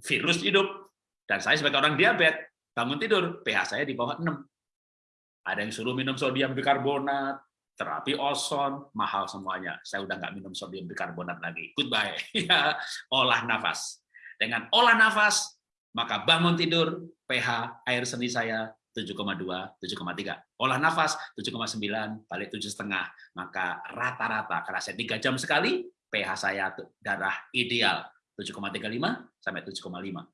Virus hidup. Dan saya sebagai orang diabetes, bangun tidur, pH saya di bawah 6. Ada yang suruh minum sodium bikarbonat, terapi ozon, mahal semuanya. Saya udah nggak minum sodium bikarbonat lagi. Goodbye. <laughs> Ya, olah nafas. Dengan olah nafas, maka bangun tidur, pH air seni saya 7,2, 7,3. Olah nafas 7,9, balik 7,5. Maka rata-rata, karena saya 3 jam sekali, pH saya darah ideal 7,35 sampai 7,5.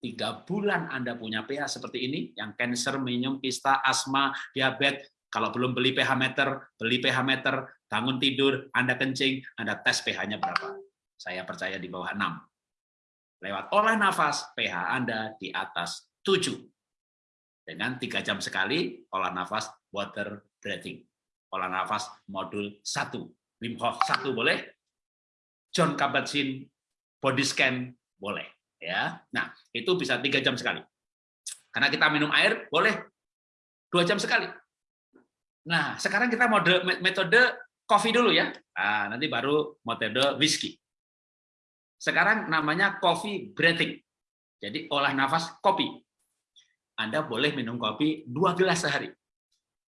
Tiga bulan Anda punya pH seperti ini, yang cancer, minum, kista, asma, diabetes, kalau belum beli pH meter, beli pH meter, bangun tidur, Anda kencing, Anda tes pH-nya berapa. Saya percaya di bawah 6. Lewat olah nafas, pH Anda di atas 7. Dengan tiga jam sekali, olah nafas water breathing. Olah nafas modul 1. Wim Hof 1 boleh, John Kabat-Zinn body scan boleh. ya. Nah, itu bisa tiga jam sekali. Karena kita minum air, boleh dua jam sekali. Nah, sekarang kita mode metode coffee dulu ya. Nah, nanti baru metode whisky. Sekarang namanya coffee breathing. Jadi olah nafas kopi. Anda boleh minum kopi dua gelas sehari.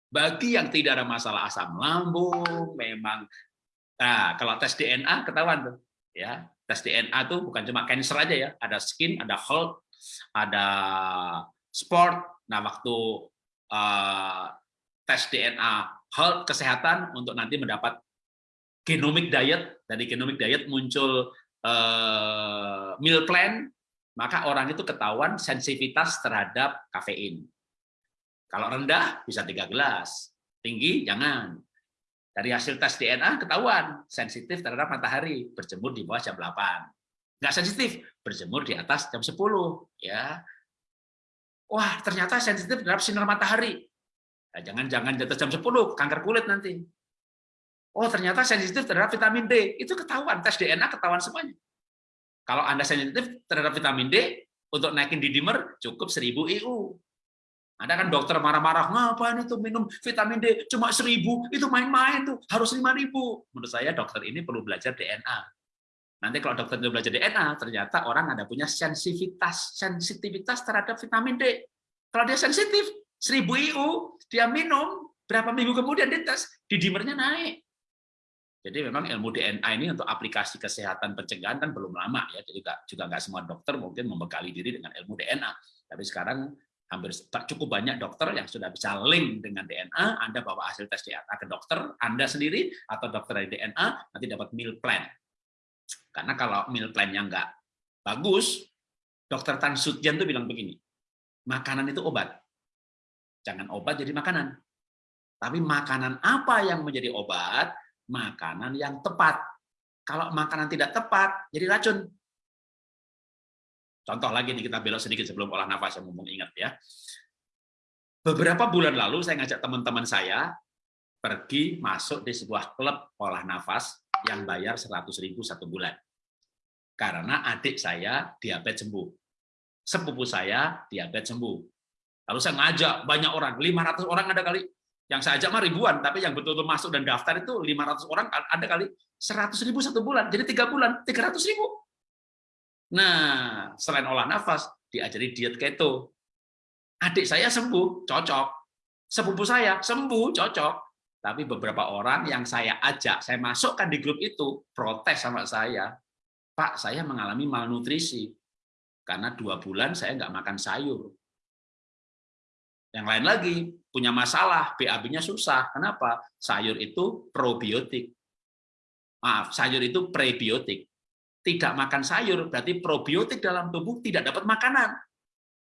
Bagi yang tidak ada masalah asam lambung, memang nah, kalau tes DNA ketahuan tuh, ya tes DNA tuh bukan cuma cancer aja ya, ada skin, ada health, ada sport. Nah waktu uh, tes DNA health kesehatan untuk nanti mendapat genomic diet dari genomic diet muncul uh, meal plan maka orang itu ketahuan sensitivitas terhadap kafein. Kalau rendah bisa tiga gelas. Tinggi jangan. Dari hasil tes DNA ketahuan sensitif terhadap matahari. Berjemur di bawah jam 8 nggak sensitif berjemur di atas jam 10 ya. Wah ternyata sensitif terhadap sinar matahari. Nah, jangan jangan di atas jam 10 kanker kulit nanti. Oh, ternyata sensitif terhadap vitamin D. Itu ketahuan, tes DNA ketahuan semuanya. Kalau Anda sensitif terhadap vitamin D, untuk naikin di dimer cukup 1000 IU. Ada kan dokter marah-marah, ngapain itu minum vitamin D cuma 1000, itu main-main tuh, harus 5000. Menurut saya dokter ini perlu belajar DNA. Nanti kalau dokter itu belajar DNA, ternyata orang ada punya sensitivitas, sensitivitas terhadap vitamin D. Kalau dia sensitif, 1000 IU, dia minum, berapa minggu kemudian dites, didimernya naik. Jadi memang ilmu DNA ini untuk aplikasi kesehatan pencegahan kan belum lama ya. Jadi juga nggak semua dokter mungkin membekali diri dengan ilmu DNA. Tapi sekarang hampir cukup banyak dokter yang sudah bisa link dengan DNA. Anda bawa hasil tes DNA ke dokter Anda sendiri atau dokter dari DNA nanti dapat meal plan. Karena kalau meal plan-nya nggak bagus, dokter Tan Sutjan tuh bilang begini, makanan itu obat. Jangan obat jadi makanan. Tapi makanan apa yang menjadi obat? Makanan yang tepat. Kalau makanan tidak tepat, jadi racun. Contoh lagi nih kita belok sedikit sebelum olah nafas yang ngomong ingat ya. Beberapa bulan lalu saya ngajak teman-teman saya pergi masuk di sebuah klub olah nafas yang bayar 100.000 satu bulan. Karena adik saya diabetes sembuh. Sepupu saya diabetes sembuh Lalu saya ngajak banyak orang, 500 orang ada kali. Yang saya ajak mah ribuan, tapi yang betul-betul masuk dan daftar itu 500 orang ada kali. 100 ribu satu bulan, jadi tiga bulan, 300 ribu. Nah, selain olah nafas, diajari diet keto. Adik saya sembuh, cocok. Sepupu saya sembuh, cocok. Tapi beberapa orang yang saya ajak, saya masukkan di grup itu, protes sama saya. Pak, saya mengalami malnutrisi. Karena dua bulan saya nggak makan sayur. Yang lain lagi punya masalah, BAB-nya susah. Kenapa? Sayur itu probiotik. Maaf, sayur itu prebiotik. Tidak makan sayur berarti probiotik dalam tubuh tidak dapat makanan.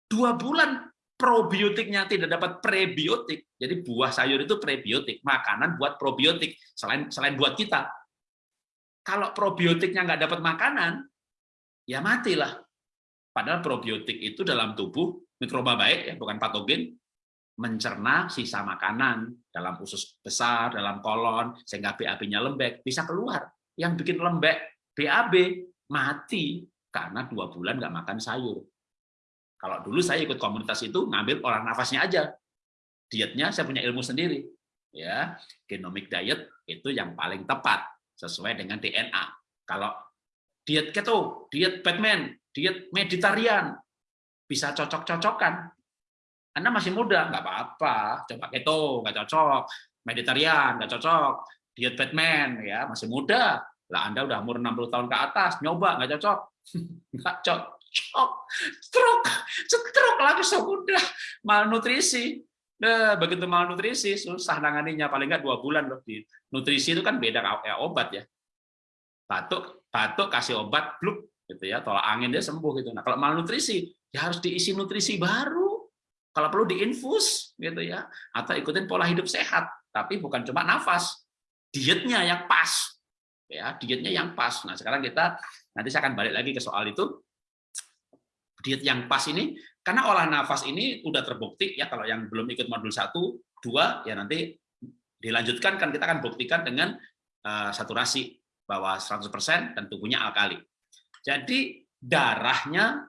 Dua bulan probiotiknya tidak dapat prebiotik. Jadi buah sayur itu prebiotik, makanan buat probiotik selain selain buat kita. Kalau probiotiknya nggak dapat makanan, ya matilah. Padahal probiotik itu dalam tubuh mikroba baik ya, bukan patogen, mencerna sisa makanan dalam usus besar, dalam kolon, sehingga BAB-nya lembek, bisa keluar. Yang bikin lembek BAB mati karena dua bulan nggak makan sayur. Kalau dulu saya ikut komunitas itu ngambil olah nafasnya aja, dietnya saya punya ilmu sendiri. Ya, genomic diet itu yang paling tepat sesuai dengan DNA. Kalau diet keto, diet Batman, diet meditarian bisa cocok-cocokan anda masih muda, nggak apa-apa. Coba keto, nggak cocok. Meditarian, nggak cocok. Diet Batman, ya masih muda. Lah Anda udah umur 60 tahun ke atas, nyoba, nggak cocok. <laughs> nggak cocok, stroke, stroke langsung udah malnutrisi. Nah, begitu malnutrisi susah nanganinya paling nggak dua bulan loh di nutrisi itu kan beda ya, obat ya. Batuk, batuk kasih obat, bluk gitu ya, tolak angin dia sembuh gitu. Nah kalau malnutrisi ya harus diisi nutrisi baru. Kalau perlu diinfus gitu ya, atau ikutin pola hidup sehat. Tapi bukan cuma nafas, dietnya yang pas ya dietnya yang pas. Nah sekarang kita nanti saya akan balik lagi ke soal itu diet yang pas ini karena olah nafas ini udah terbukti ya kalau yang belum ikut modul 1, 2 ya nanti dilanjutkan kan kita akan buktikan dengan uh, saturasi bahwa 100% dan tubuhnya alkali. Jadi darahnya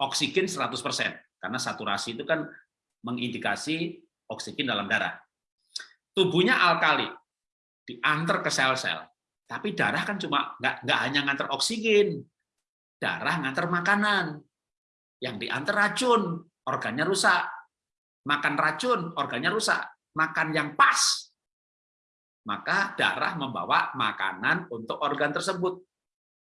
oksigen 100% karena saturasi itu kan mengindikasi oksigen dalam darah. Tubuhnya alkali diantar ke sel-sel. Tapi darah kan cuma nggak nggak hanya ngantar oksigen, darah ngantar makanan. Yang diantar racun, organnya rusak. Makan racun, organnya rusak. Makan yang pas, maka darah membawa makanan untuk organ tersebut.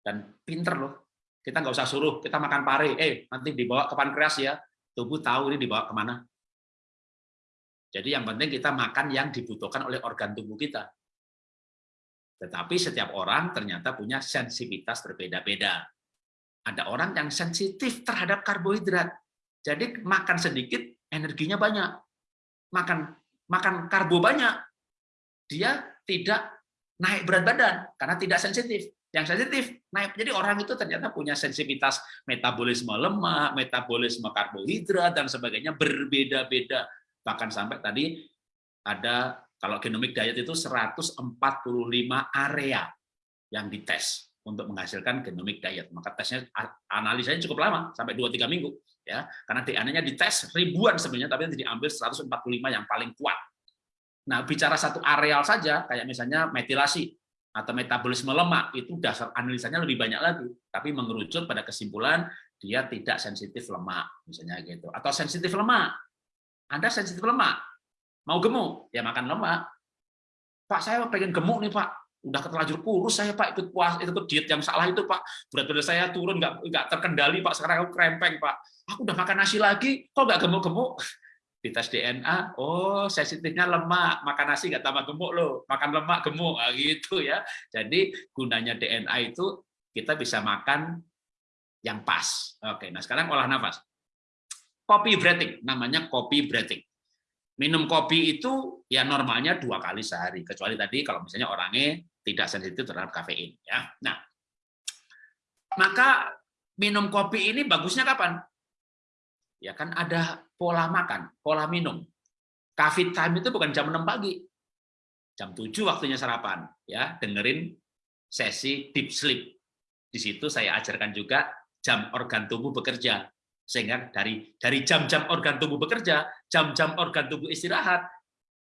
Dan pinter loh, kita nggak usah suruh, kita makan pare, eh nanti dibawa ke pankreas ya, tubuh tahu ini dibawa ke mana. Jadi yang penting kita makan yang dibutuhkan oleh organ tubuh kita. Tetapi setiap orang ternyata punya sensitivitas berbeda-beda. Ada orang yang sensitif terhadap karbohidrat. Jadi makan sedikit energinya banyak. Makan makan karbo banyak, dia tidak naik berat badan karena tidak sensitif. Yang sensitif naik. Jadi orang itu ternyata punya sensitivitas metabolisme lemak, metabolisme karbohidrat dan sebagainya berbeda-beda. Bahkan sampai tadi ada kalau genomic diet itu 145 area yang dites untuk menghasilkan genomic diet. Maka tesnya analisanya cukup lama, sampai 2-3 minggu. ya Karena DNA-nya dites ribuan sebenarnya, tapi diambil 145 yang paling kuat. Nah, bicara satu areal saja, kayak misalnya metilasi atau metabolisme lemak, itu dasar analisanya lebih banyak lagi. Tapi mengerucut pada kesimpulan, dia tidak sensitif lemak, misalnya gitu. Atau sensitif lemak. Anda sensitif lemak, Mau gemuk, ya makan lemak. Pak, saya pengen gemuk nih Pak. Udah terlanjur kurus saya Pak, ikut puas, itu diet yang salah itu Pak. Berat badan saya turun, nggak nggak terkendali Pak. Sekarang aku krempeng Pak. Aku udah makan nasi lagi, kok nggak gemuk-gemuk? Di tes DNA, oh sensitifnya lemak, makan nasi nggak tambah gemuk loh, makan lemak gemuk, nah, gitu ya. Jadi gunanya DNA itu kita bisa makan yang pas. Oke, nah sekarang olah nafas. Copy breathing, namanya copy breathing. Minum kopi itu ya normalnya dua kali sehari. Kecuali tadi kalau misalnya orangnya tidak sensitif terhadap kafein ya. Nah maka minum kopi ini bagusnya kapan? Ya kan ada pola makan pola minum. Coffee time itu bukan jam 6 pagi. Jam 7 waktunya sarapan ya. Dengerin sesi deep sleep. Di situ saya ajarkan juga jam organ tubuh bekerja. Sehingga dari dari jam-jam organ tubuh bekerja, jam-jam organ tubuh istirahat,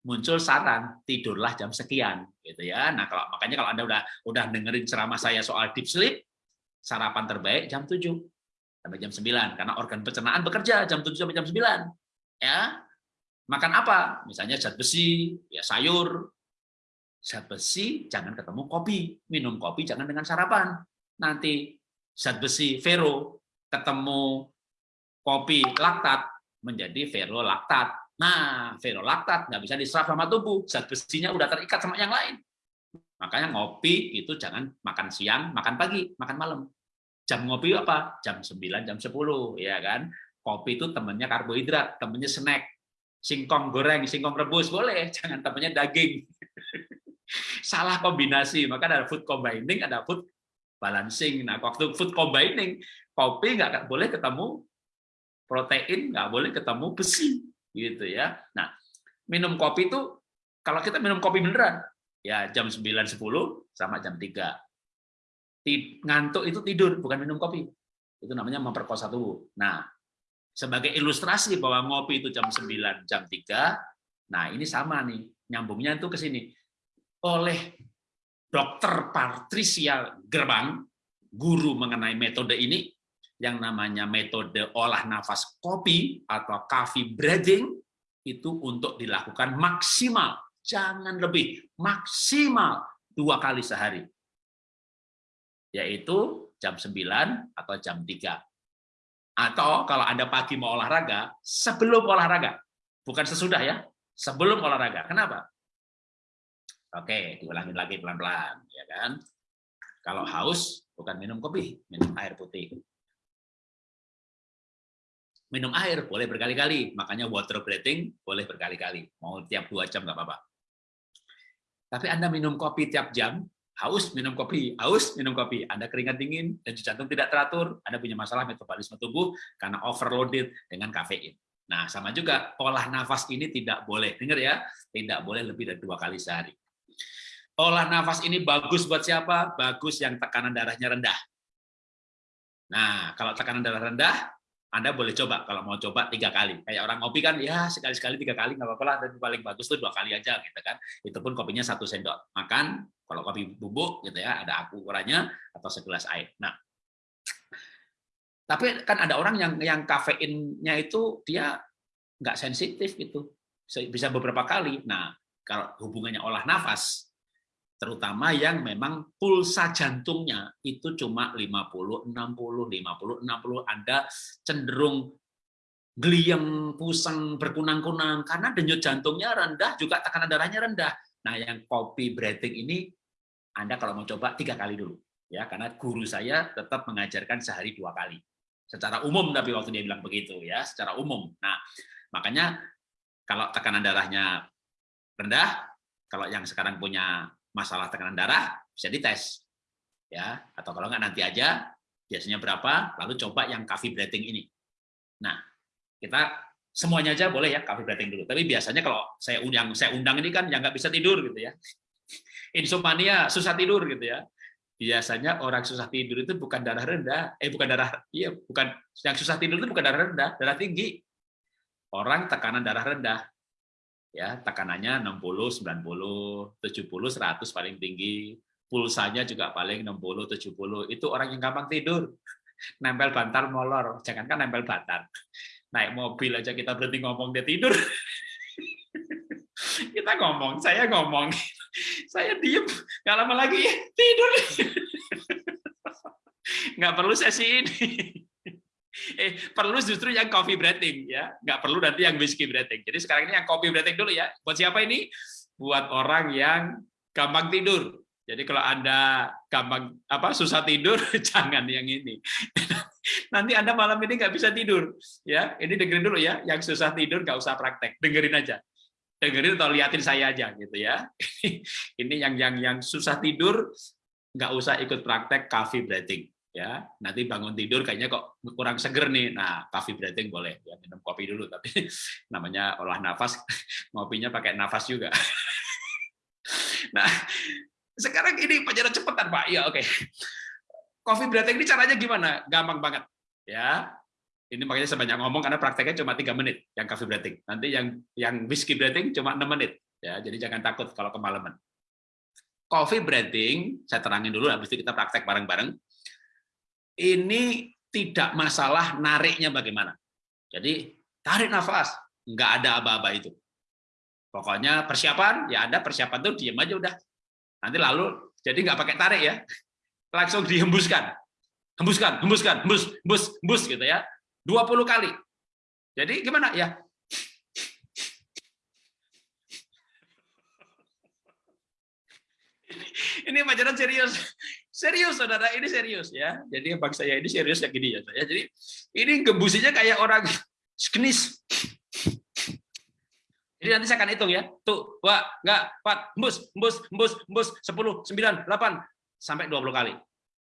muncul saran tidurlah jam sekian gitu ya. Nah, kalau makanya kalau Anda udah udah dengerin ceramah saya soal deep sleep, sarapan terbaik jam 7 sampai jam 9 karena organ pencernaan bekerja jam 7 sampai jam 9. Ya. Makan apa? Misalnya zat besi, ya sayur. Zat besi jangan ketemu kopi, minum kopi jangan dengan sarapan. Nanti zat besi ferro ketemu kopi laktat menjadi ferolaktat. Nah, ferolaktat nggak bisa diserap sama tubuh, zat besinya udah terikat sama yang lain. Makanya ngopi itu jangan makan siang, makan pagi, makan malam. Jam ngopi apa? Jam 9, jam 10, ya kan? Kopi itu temennya karbohidrat, temennya snack. Singkong goreng, singkong rebus boleh, <laughs> jangan temennya daging. <laughs> Salah kombinasi, maka ada food combining, ada food balancing. Nah, waktu food combining, kopi nggak boleh ketemu protein nggak boleh ketemu besi gitu ya. Nah, minum kopi itu kalau kita minum kopi beneran ya jam 9 10 sama jam 3. Ngantuk itu tidur bukan minum kopi. Itu namanya memperkosa tubuh. Nah, sebagai ilustrasi bahwa ngopi itu jam 9, jam 3, nah ini sama nih, nyambungnya itu ke sini. Oleh Dokter Patricia Gerbang, guru mengenai metode ini, yang namanya metode olah nafas kopi atau coffee breathing itu untuk dilakukan maksimal, jangan lebih, maksimal dua kali sehari. Yaitu jam 9 atau jam 3. Atau kalau Anda pagi mau olahraga, sebelum olahraga. Bukan sesudah ya, sebelum olahraga. Kenapa? Oke, diulangin lagi pelan-pelan, ya kan? Kalau haus, bukan minum kopi, minum air putih. Minum air boleh berkali-kali, makanya water breathing boleh berkali-kali. Mau tiap dua jam nggak apa-apa. Tapi Anda minum kopi tiap jam, haus minum kopi, haus minum kopi, Anda keringat dingin, dan jantung tidak teratur, Anda punya masalah metabolisme tubuh karena overloaded dengan kafein. Nah, sama juga olah nafas ini tidak boleh, dengar ya, tidak boleh lebih dari dua kali sehari. Olah nafas ini bagus buat siapa? Bagus yang tekanan darahnya rendah. Nah, kalau tekanan darah rendah, Anda boleh coba. Kalau mau coba tiga kali. Kayak orang ngopi kan, ya sekali-sekali tiga kali nggak apa-apa lah. Tapi paling bagus tuh dua kali aja, gitu kan. Itu pun kopinya satu sendok. Makan, kalau kopi bubuk, gitu ya, ada ukurannya atau segelas air. Nah, tapi kan ada orang yang yang kafeinnya itu dia nggak sensitif gitu, bisa beberapa kali. Nah, kalau hubungannya olah nafas, terutama yang memang pulsa jantungnya itu cuma 50 60 50 60 Anda cenderung geliyang pusing berkunang-kunang. Karena denyut jantungnya rendah juga tekanan darahnya rendah. Nah yang kopi breathing ini Anda kalau mau coba tiga kali dulu ya. Karena guru saya tetap mengajarkan sehari dua kali. Secara umum tapi waktu dia bilang begitu ya secara umum. Nah makanya kalau tekanan darahnya rendah kalau yang sekarang punya masalah tekanan darah bisa dites. Ya atau kalau nggak nanti aja biasanya berapa lalu coba yang coffee breathing ini. Nah kita semuanya aja boleh ya coffee breathing dulu. Tapi biasanya kalau saya undang saya undang ini kan yang nggak bisa tidur gitu ya. <laughs> Insomnia susah tidur gitu ya. Biasanya orang susah tidur itu bukan darah rendah eh bukan darah iya bukan yang susah tidur itu bukan darah rendah darah tinggi. Orang tekanan darah rendah ya tekanannya 60, 90, 70, 100 paling tinggi, pulsanya juga paling 60, 70. Itu orang yang gampang tidur. <laughs> Nempel bantal molor, jangankan nempel bantal. Naik mobil aja kita berhenti ngomong dia tidur. <laughs> kita ngomong, saya ngomong, <laughs> saya diem, nggak lama lagi tidur. nggak perlu sesi ini eh perlu justru yang coffee breathing ya. Nggak perlu nanti yang whiskey breathing. Jadi sekarang ini yang coffee breathing dulu ya. Buat siapa ini? Buat orang yang gampang tidur. Jadi kalau anda gampang apa susah tidur <laughs> jangan yang ini. Nanti anda malam ini nggak bisa tidur ya. Ini dengerin dulu ya. Yang susah tidur nggak usah praktek. Dengerin aja. Dengerin atau liatin saya aja gitu ya. <laughs> Ini yang yang yang susah tidur nggak usah ikut praktek coffee breathing ya nanti bangun tidur kayaknya kok kurang seger nih. Nah coffee breathing boleh ya minum kopi dulu tapi <laughs> namanya olah nafas <laughs> ngopinya pakai nafas juga. <laughs> Nah sekarang ini pelajaran cepetan pak. Ya oke. Okay. coffee breathing ini caranya gimana? Gampang banget ya. Ini makanya saya banyak ngomong karena prakteknya cuma tiga menit yang coffee breathing. Nanti yang yang whiskey breathing cuma enam menit ya. Jadi jangan takut kalau kemalaman. Coffee breathing saya terangin dulu habis itu kita praktek bareng-bareng ini tidak masalah nariknya bagaimana. Jadi tarik nafas, nggak ada aba-aba itu. Pokoknya persiapan, ya ada persiapan tuh diam aja udah. Nanti lalu, jadi nggak pakai tarik ya, langsung dihembuskan. Hembuskan, hembuskan, hembus, hembus, hembus gitu ya. 20 kali. Jadi gimana ya? Ini pelajaran serius. Serius, saudara, ini serius ya. Jadi bang saya ini serius ya gini ya. Saya. Jadi ini gembusinya kayak orang <laughs> skenis. Jadi nanti saya akan hitung ya. Tuh, dua, enggak, empat, embus, embus, embus, embus, sepuluh, sembilan, delapan, sampai dua puluh kali.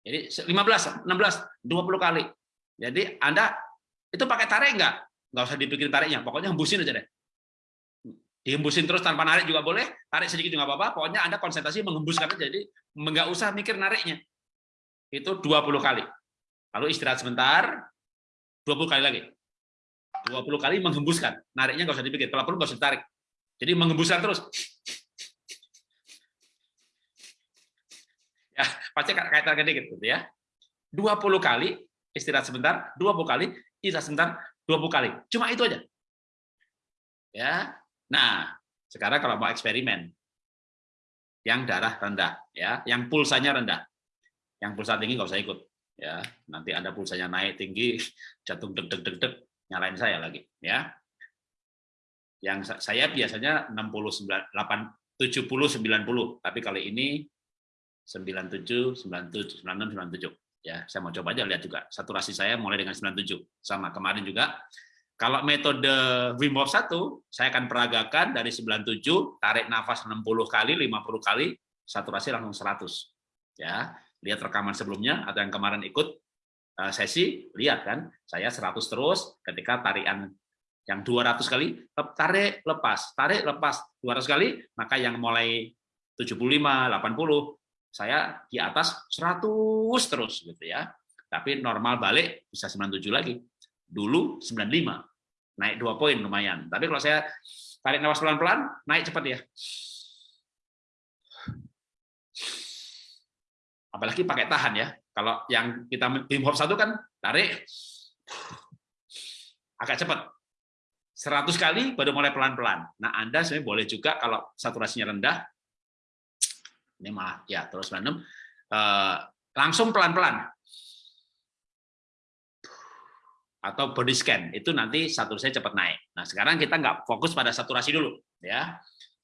Jadi lima belas, enam belas, dua puluh kali. Jadi Anda itu pakai tarik enggak? Enggak usah dipikirin tariknya, pokoknya hembusin aja deh. Dihembusin terus tanpa narik juga boleh, tarik sedikit juga apa-apa, pokoknya Anda konsentrasi menghembuskan jadi nggak usah mikir nariknya. Itu 20 kali. Lalu istirahat sebentar, 20 kali lagi. 20 kali menghembuskan, nariknya nggak usah dipikir, kalau perlu nggak usah tarik. Jadi menghembuskan terus. Ya, pasti target dikit gitu ya. 20 kali istirahat sebentar, 20 kali istirahat sebentar, 20 kali. Cuma itu aja. Ya, Nah, sekarang kalau mau eksperimen, yang darah rendah, ya, yang pulsanya rendah, yang pulsa tinggi nggak usah ikut. Ya, nanti Anda pulsanya naik tinggi, <laughs> jantung deg deg deg deg, nyalain saya lagi, ya. Yang saya biasanya 69 8 70 90, tapi kali ini 97 97 96 97 ya. Saya mau coba aja lihat juga. Saturasi saya mulai dengan 97 sama kemarin juga. Kalau metode Wim Hof 1, saya akan peragakan dari 97, tarik nafas 60 kali, 50 kali, saturasi langsung 100. Ya, lihat rekaman sebelumnya atau yang kemarin ikut eh, sesi, lihat kan, saya 100 terus ketika tarikan yang 200 kali tarik lepas tarik lepas 200 kali maka yang mulai 75 80 saya di atas 100 terus gitu ya tapi normal balik bisa 97 lagi dulu 95 naik dua poin lumayan. Tapi kalau saya tarik nafas pelan-pelan naik cepat ya. Apalagi pakai tahan ya. Kalau yang kita Wim Hof satu kan tarik. Agak cepat. 100 kali baru mulai pelan-pelan. Nah, Anda sebenarnya boleh juga kalau saturasinya rendah, ini malah ya terus random, eh, langsung pelan-pelan. Atau body scan, itu nanti saturasinya cepat naik. Nah, sekarang kita nggak fokus pada saturasi dulu. ya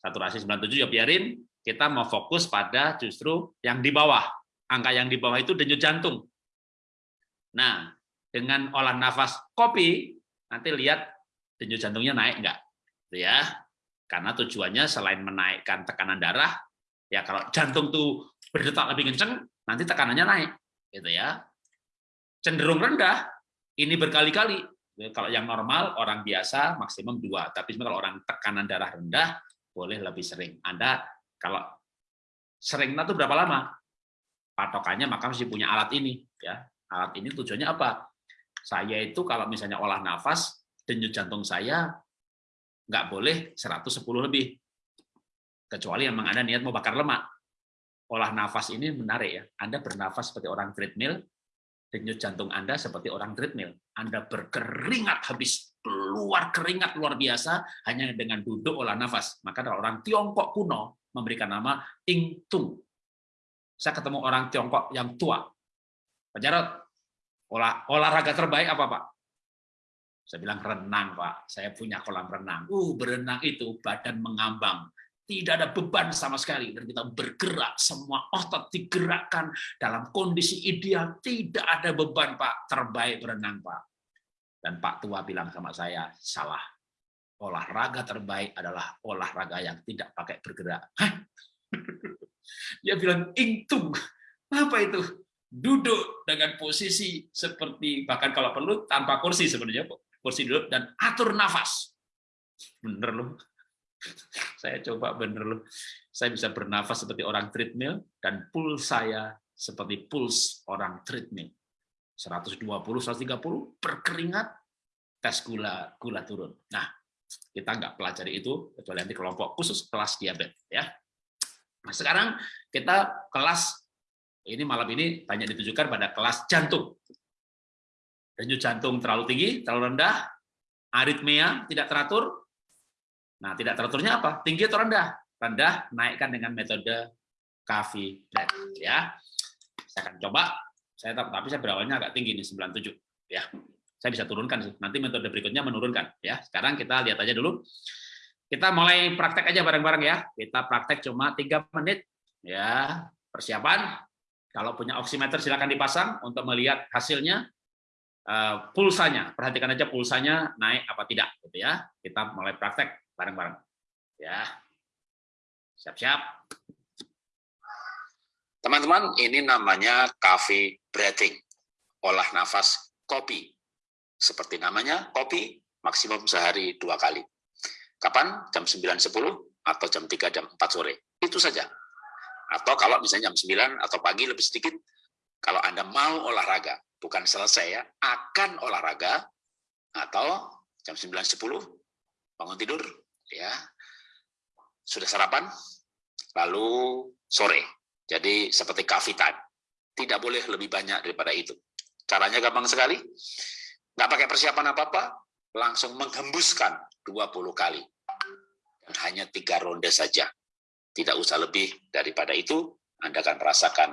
Saturasi 97 ya biarin, kita mau fokus pada justru yang di bawah. Angka yang di bawah itu denyut jantung. Nah, dengan olah nafas kopi, nanti lihat denyut jantungnya naik enggak gitu ya karena tujuannya selain menaikkan tekanan darah ya kalau jantung tuh berdetak lebih kenceng nanti tekanannya naik gitu ya cenderung rendah ini berkali-kali kalau yang normal orang biasa maksimum dua tapi kalau orang tekanan darah rendah boleh lebih sering anda kalau sering itu berapa lama patokannya maka mesti punya alat ini ya alat ini tujuannya apa saya itu kalau misalnya olah nafas denyut jantung saya nggak boleh 110 lebih. Kecuali memang Anda niat mau bakar lemak. Olah nafas ini menarik ya. Anda bernafas seperti orang treadmill, denyut jantung Anda seperti orang treadmill. Anda berkeringat habis keluar keringat luar biasa hanya dengan duduk olah nafas. Maka orang Tiongkok kuno memberikan nama Ting Tung. Saya ketemu orang Tiongkok yang tua. Pak Jarot, olah, olahraga terbaik apa Pak? Saya bilang renang, Pak. Saya punya kolam renang. Uh, berenang itu badan mengambang. Tidak ada beban sama sekali. Dan kita bergerak, semua otot digerakkan dalam kondisi ideal. Tidak ada beban, Pak. Terbaik berenang, Pak. Dan Pak Tua bilang sama saya, salah. Olahraga terbaik adalah olahraga yang tidak pakai bergerak. Hah? <laughs> Dia bilang, intung. Apa itu? Duduk dengan posisi seperti, bahkan kalau perlu tanpa kursi sebenarnya, kursi duduk dan atur nafas. Bener loh. Saya coba bener loh. Saya bisa bernafas seperti orang treadmill dan puls saya seperti puls orang treadmill. 120, 130 berkeringat, tes gula gula turun. Nah, kita nggak pelajari itu kecuali nanti kelompok khusus kelas diabetes ya. Nah, sekarang kita kelas ini malam ini banyak ditujukan pada kelas jantung denyut jantung terlalu tinggi, terlalu rendah, aritmia tidak teratur. Nah, tidak teraturnya apa? Tinggi atau rendah? Rendah, naikkan dengan metode Kavi ya. Saya akan coba. Saya tapi saya berawalnya agak tinggi nih 97 ya. Saya bisa turunkan. Nanti metode berikutnya menurunkan ya. Sekarang kita lihat aja dulu. Kita mulai praktek aja bareng-bareng ya. Kita praktek cuma tiga menit ya. Persiapan. Kalau punya oximeter silakan dipasang untuk melihat hasilnya Eh, pulsanya, perhatikan aja pulsanya naik apa tidak, gitu ya. Kita mulai praktek bareng-bareng, ya. Siap-siap. Teman-teman, ini namanya coffee breathing, olah nafas kopi. Seperti namanya, kopi maksimum sehari dua kali. Kapan? Jam 9.10 atau jam 3, jam 4 sore. Itu saja. Atau kalau misalnya jam 9 atau pagi lebih sedikit, kalau Anda mau olahraga, bukan selesai ya, akan olahraga atau jam 9.10 bangun tidur ya. Sudah sarapan lalu sore. Jadi seperti coffee time. Tidak boleh lebih banyak daripada itu. Caranya gampang sekali. Nggak pakai persiapan apa-apa, langsung menghembuskan 20 kali. Dan hanya tiga ronde saja. Tidak usah lebih daripada itu, Anda akan merasakan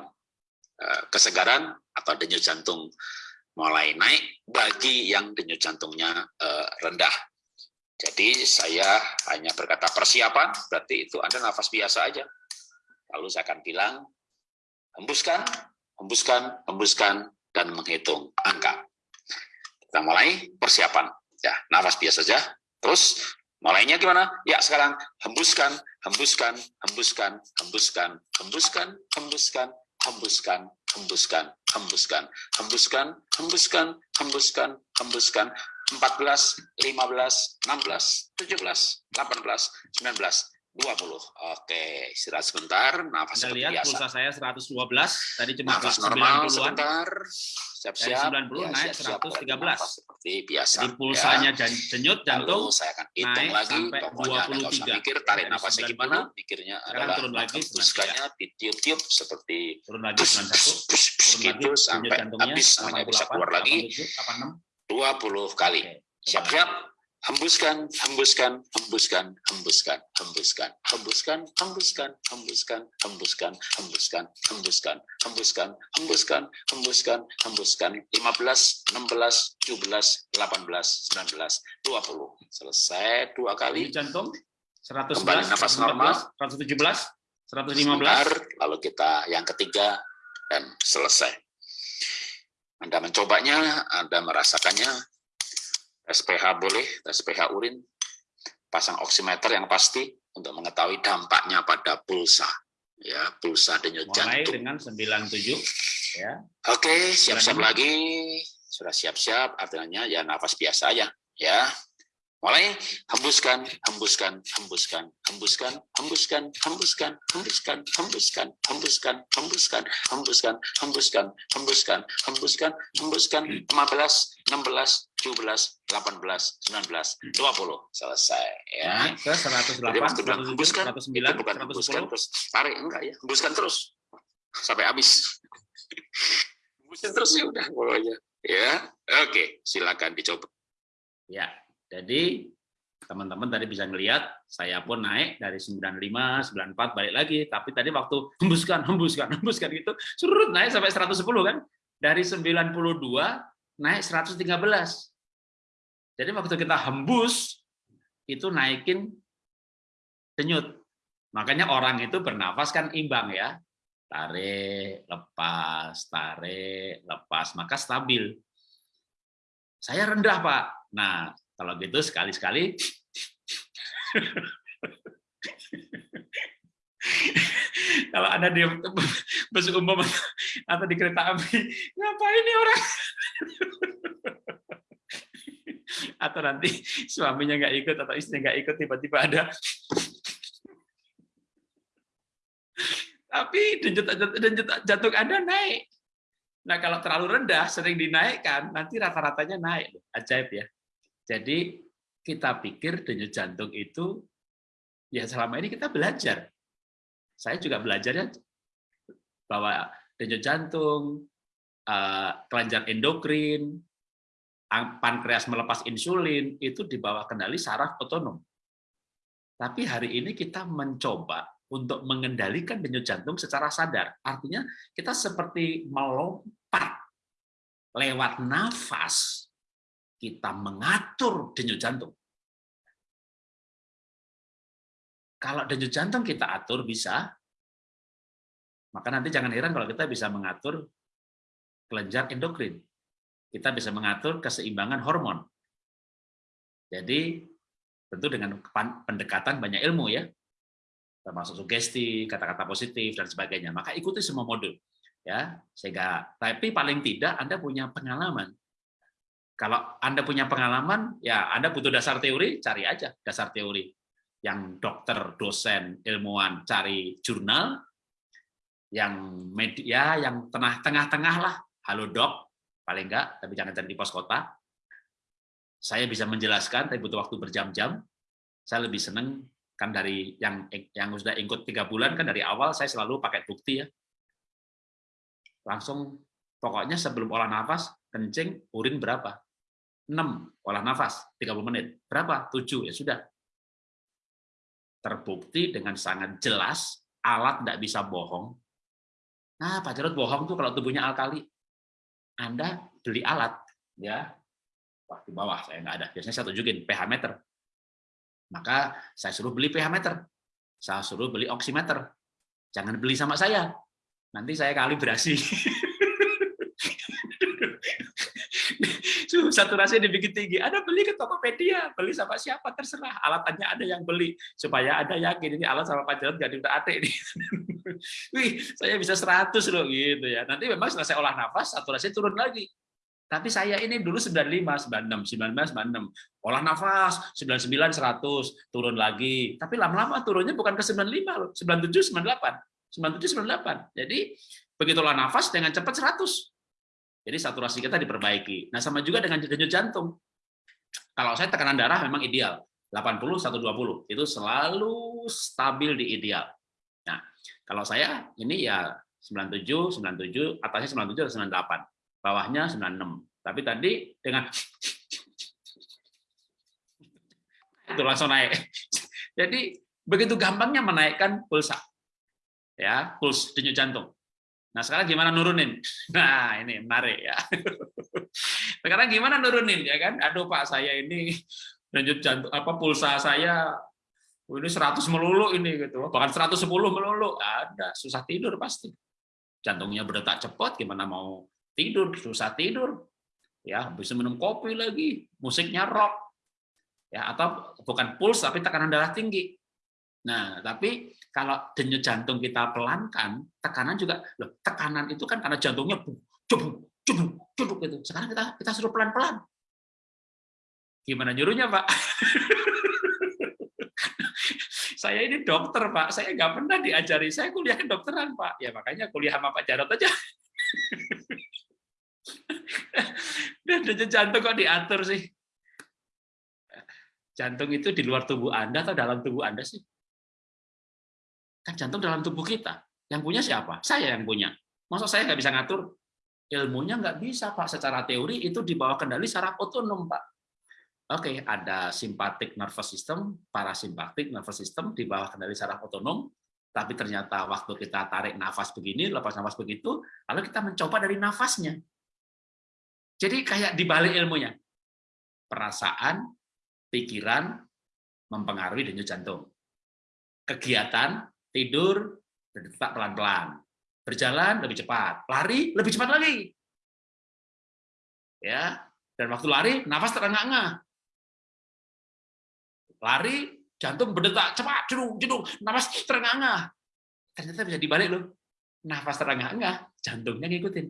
eh, kesegaran atau denyut jantung mulai naik bagi yang denyut jantungnya eh, rendah. Jadi saya hanya berkata persiapan, berarti itu Anda nafas biasa aja. Lalu saya akan bilang, hembuskan, hembuskan, hembuskan, dan menghitung angka. Kita mulai persiapan. Ya, nafas biasa saja. Terus mulainya gimana? Ya, sekarang hembuskan, hembuskan, hembuskan, hembuskan, hembuskan, hembuskan, hembuskan, hembuskan, hembuskan, hembuskan, hembuskan, hembuskan, hembuskan, 14, 15, 16, 17, 18, 19, 20. Oke, istirahat sebentar. Nafas Anda lihat biasa. pulsa saya 112, tadi cuma Nafas normal 90-an. sebentar. Siap-siap. Dari 90 naik siap-siap. 113. Nafas Seperti biasa. Jadi pulsanya ya. denyut jantung, Lalu saya akan hitung naik lagi. sampai Pokoknya Anda nggak usah 23. mikir tarik Dari nafasnya 90, gimana. Mikirnya adalah turun lagi hembuskannya ditiup-tiup seperti turun lagi pus, 91, pus, pus, pus, turun lagi gitu sampai habis namanya bisa 88, keluar lagi 87, 86. 20 kali. Siap-siap. Hembuskan, hembuskan, hembuskan, hembuskan, hembuskan, hembuskan, hembuskan, hembuskan, hembuskan, hembuskan, hembuskan, hembuskan, hembuskan, hembuskan, hembuskan, 15, 16, 17, 18, 19, 20. Selesai dua kali. jantung 111, Kembali nafas 114, normal. 117, 115. Sebentar, lalu kita yang ketiga dan selesai. Anda mencobanya, Anda merasakannya, tes pH boleh, tes pH urin, pasang oximeter yang pasti untuk mengetahui dampaknya pada pulsa. Ya, pulsa denyut Mulai jantung. dengan 97 ya. Oke, siap-siap lagi. Sudah siap-siap, artinya ya nafas biasa aja. Ya, mulai hembuskan, hembuskan, hembuskan, hembuskan, hembuskan, hembuskan, hembuskan, hembuskan, hembuskan, hembuskan, hembuskan, hembuskan, hembuskan, hembuskan, hembuskan, 15, 16, 17, 18, 19, 20. Selesai. Ya. Ke 108, Jadi waktu bilang 107, hembuskan, 109, itu bukan hembuskan 110. terus tarik enggak ya, hembuskan terus sampai habis. hembuskan terus ya udah pokoknya. Ya, oke, silakan dicoba. Ya, jadi teman-teman tadi bisa ngelihat saya pun naik dari 95, 94 balik lagi, tapi tadi waktu hembuskan, hembuskan, <laughs> hembuskan gitu, surut naik sampai 110 kan. Dari 92 naik 113. Jadi waktu kita hembus itu naikin denyut. Makanya orang itu bernafas kan imbang ya. Tarik, lepas, tarik, lepas, maka stabil. Saya rendah, Pak. Nah, kalau gitu sekali-sekali kalau ada di bus umum atau di kereta api, ngapain nih orang? atau nanti suaminya nggak ikut atau istrinya nggak ikut tiba-tiba ada tapi jantung Anda naik. Nah, kalau terlalu rendah sering dinaikkan, nanti rata-ratanya naik. Ajaib ya. Jadi kita pikir denyut jantung itu ya selama ini kita belajar. Saya juga belajarnya bahwa denyut jantung, eh, kelenjar endokrin, pankreas melepas insulin itu di bawah kendali saraf otonom. Tapi hari ini kita mencoba untuk mengendalikan denyut jantung secara sadar. Artinya kita seperti melompat lewat nafas, kita mengatur denyut jantung. Kalau denyut jantung kita atur bisa, maka nanti jangan heran kalau kita bisa mengatur kelenjar endokrin. Kita bisa mengatur keseimbangan hormon. Jadi tentu dengan pendekatan banyak ilmu ya, termasuk sugesti, kata-kata positif dan sebagainya. Maka ikuti semua modul ya, sehingga tapi paling tidak Anda punya pengalaman. Kalau Anda punya pengalaman, ya Anda butuh dasar teori, cari aja dasar teori. Yang dokter, dosen, ilmuwan cari jurnal, yang media, yang tengah-tengah lah, halo dok, paling enggak, tapi jangan cari di pos kota. Saya bisa menjelaskan, tapi butuh waktu berjam-jam. Saya lebih senang kan dari yang yang sudah ikut tiga bulan kan dari awal saya selalu pakai bukti ya. Langsung pokoknya sebelum olah nafas kencing urin berapa? 6 olah nafas 30 menit. Berapa? 7 ya sudah. Terbukti dengan sangat jelas alat tidak bisa bohong. Nah, Pak Jarod bohong tuh kalau tubuhnya alkali. Anda beli alat, ya, wah di bawah saya nggak ada. Biasanya saya tunjukin pH meter. Maka saya suruh beli pH meter. Saya suruh beli oximeter. Jangan beli sama saya. Nanti saya kalibrasi. <laughs> saturasi dibikin tinggi. Ada beli ke Tokopedia, beli sama siapa terserah. Alatannya ada yang beli supaya ada yakin ini alat sama Pak Jarod gak diutak atik ini. Wih, saya bisa 100 loh gitu ya. Nanti memang saya olah nafas, saturasi turun lagi. Tapi saya ini dulu 95, 96, 19, 96. Olah nafas, 99, 100, turun lagi. Tapi lama-lama turunnya bukan ke 95 loh, 97, 98. 97, 98. Jadi begitu olah nafas dengan cepat 100. Jadi saturasi kita diperbaiki. Nah, sama juga dengan denyut jantung. Kalau saya tekanan darah memang ideal, 80 120. Itu selalu stabil di ideal. Nah, kalau saya ini ya 97, 97, atasnya 97 atau 98. Bawahnya 96. Tapi tadi dengan <laughs> itu langsung naik. <laughs> Jadi begitu gampangnya menaikkan pulsa. Ya, puls denyut jantung. Nah, sekarang gimana nurunin? <laughs> Nah, ini menarik ya. <laughs> Sekarang gimana nurunin ya kan? Aduh Pak, saya ini lanjut jantung apa pulsa saya oh, ini 100 melulu ini gitu. Bahkan 110 melulu. Ada, susah tidur pasti. Jantungnya berdetak cepat, gimana mau tidur? Susah tidur. Ya, bisa minum kopi lagi, musiknya rock. Ya, atau bukan puls tapi tekanan darah tinggi. Nah, tapi kalau denyut jantung kita pelankan, tekanan juga, loh, tekanan itu kan karena jantungnya cubuk, cubuk, cubuk gitu. Sekarang kita kita suruh pelan-pelan. Gimana nyuruhnya, Pak? <laughs> saya ini dokter, Pak. Saya nggak pernah diajari. Saya kuliah kedokteran, Pak. Ya makanya kuliah sama Pak Jarot aja. <laughs> Dan denyut jantung kok diatur sih? Jantung itu di luar tubuh Anda atau dalam tubuh Anda sih? Kan jantung dalam tubuh kita. Yang punya siapa? Saya yang punya. Masa saya nggak bisa ngatur? Ilmunya nggak bisa, Pak. Secara teori itu di bawah kendali saraf otonom, Pak. Oke, ada simpatik nervous system, parasimpatik nervous system di bawah kendali saraf otonom, tapi ternyata waktu kita tarik nafas begini, lepas nafas begitu, lalu kita mencoba dari nafasnya. Jadi kayak dibalik ilmunya. Perasaan, pikiran, mempengaruhi denyut jantung. Kegiatan, tidur, berdetak pelan-pelan. Berjalan lebih cepat, lari lebih cepat lagi. Ya, dan waktu lari nafas terengah-engah. Lari jantung berdetak cepat, jedung, nafas terengah-engah. Ternyata bisa dibalik loh. Nafas terengah-engah, jantungnya ngikutin.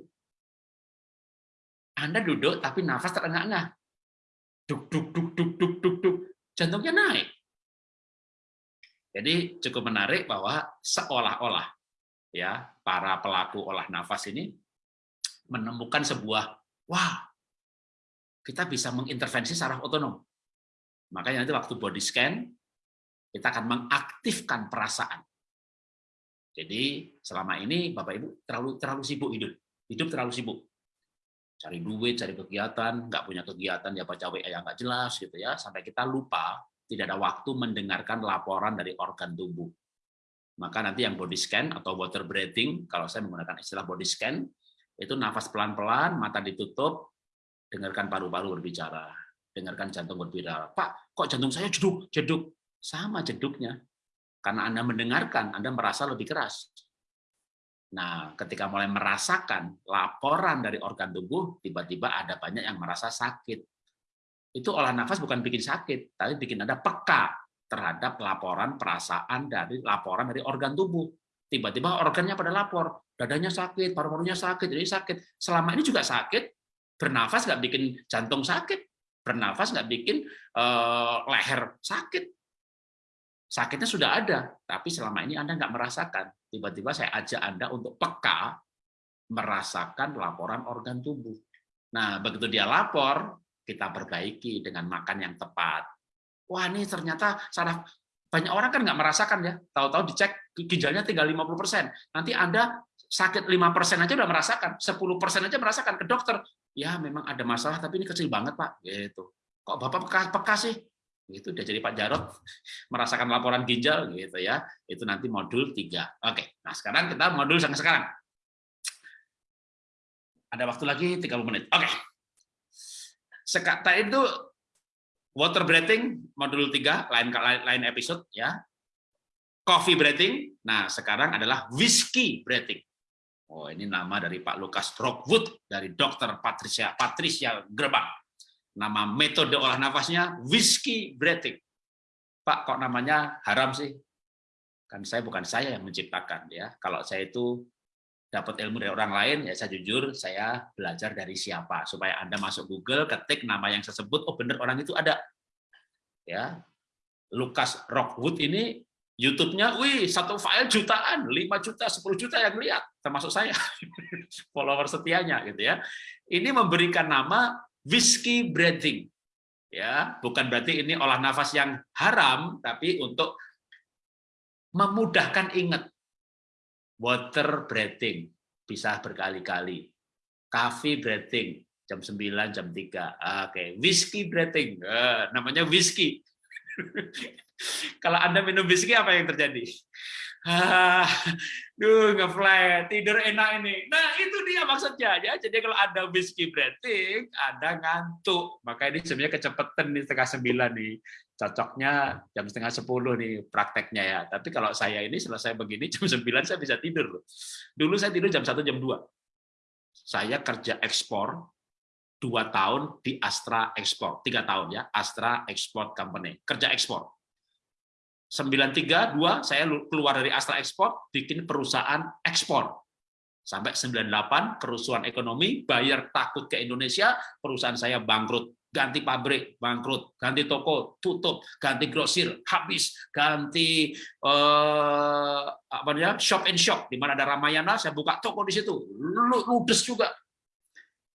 Anda duduk tapi nafas terengah-engah. Duk duk duk duk duk duk duk. Jantungnya naik. Jadi cukup menarik bahwa seolah-olah ya para pelaku olah nafas ini menemukan sebuah wah kita bisa mengintervensi saraf otonom. Makanya nanti waktu body scan kita akan mengaktifkan perasaan. Jadi selama ini Bapak Ibu terlalu terlalu sibuk hidup, hidup terlalu sibuk. Cari duit, cari kegiatan, nggak punya kegiatan ya baca WA yang nggak jelas gitu ya, sampai kita lupa tidak ada waktu mendengarkan laporan dari organ tubuh. Maka nanti yang body scan atau water breathing, kalau saya menggunakan istilah body scan, itu nafas pelan-pelan, mata ditutup, dengarkan paru-paru berbicara, dengarkan jantung berbicara. Pak, kok jantung saya jeduk, jeduk? Sama jeduknya. Karena Anda mendengarkan, Anda merasa lebih keras. Nah, ketika mulai merasakan laporan dari organ tubuh, tiba-tiba ada banyak yang merasa sakit itu olah nafas bukan bikin sakit, tapi bikin Anda peka terhadap laporan perasaan dari laporan dari organ tubuh. Tiba-tiba organnya pada lapor, dadanya sakit, paru-parunya sakit, jadi sakit. Selama ini juga sakit, bernafas nggak bikin jantung sakit, bernafas nggak bikin uh, leher sakit. Sakitnya sudah ada, tapi selama ini Anda nggak merasakan. Tiba-tiba saya ajak Anda untuk peka merasakan laporan organ tubuh. Nah, begitu dia lapor, kita perbaiki dengan makan yang tepat. Wah ini ternyata saraf banyak orang kan nggak merasakan ya, tahu-tahu dicek ginjalnya tinggal 50%. Nanti Anda sakit 5% aja udah merasakan, 10% aja merasakan ke dokter. Ya memang ada masalah tapi ini kecil banget Pak. Gitu. Kok Bapak peka, peka sih? Itu udah jadi Pak Jarot <laughs> merasakan laporan ginjal gitu ya. Itu nanti modul 3. Oke. Nah, sekarang kita modul yang sekarang. Ada waktu lagi 30 menit. Oke. Sekata itu water breathing modul 3 lain lain episode ya. Coffee breathing. Nah, sekarang adalah whiskey breathing. Oh, ini nama dari Pak Lukas Rockwood dari Dokter Patricia Patricia Gerbang. Nama metode olah nafasnya whiskey breathing. Pak, kok namanya haram sih? Kan saya bukan saya yang menciptakan ya. Kalau saya itu dapat ilmu dari orang lain, ya saya jujur saya belajar dari siapa supaya Anda masuk Google ketik nama yang saya sebut, oh benar orang itu ada. Ya. Lukas Rockwood ini YouTube-nya, wih, satu file jutaan, 5 juta, 10 juta yang lihat, termasuk saya, <laughs> follower setianya, gitu ya. Ini memberikan nama whiskey breathing, ya, bukan berarti ini olah nafas yang haram, tapi untuk memudahkan ingat. Water breathing, bisa berkali-kali. Coffee breathing, jam 9, jam 3. Oke, whiskey breathing, uh, namanya whiskey. <laughs> Kalau Anda minum whisky, apa yang terjadi? Ah, duh, ngefly, tidur enak ini. Nah, itu dia maksudnya. ya. Jadi kalau ada whisky breathing, Anda ngantuk. Maka ini sebenarnya kecepatan nih setengah sembilan nih. Cocoknya jam setengah sepuluh nih prakteknya ya. Tapi kalau saya ini selesai begini, <laughs> jam sembilan saya bisa tidur. Dulu saya tidur jam satu jam dua. Saya kerja ekspor, dua tahun di Astra Export, tiga tahun ya, Astra Export Company, kerja ekspor 93 dua saya keluar dari Astra Export bikin perusahaan ekspor. Sampai 98 kerusuhan ekonomi, bayar takut ke Indonesia, perusahaan saya bangkrut, ganti pabrik, bangkrut, ganti toko, tutup, ganti grosir, habis, ganti eh, apa namanya? shop and shop di mana ada Ramayana, saya buka toko di situ. Ludes juga.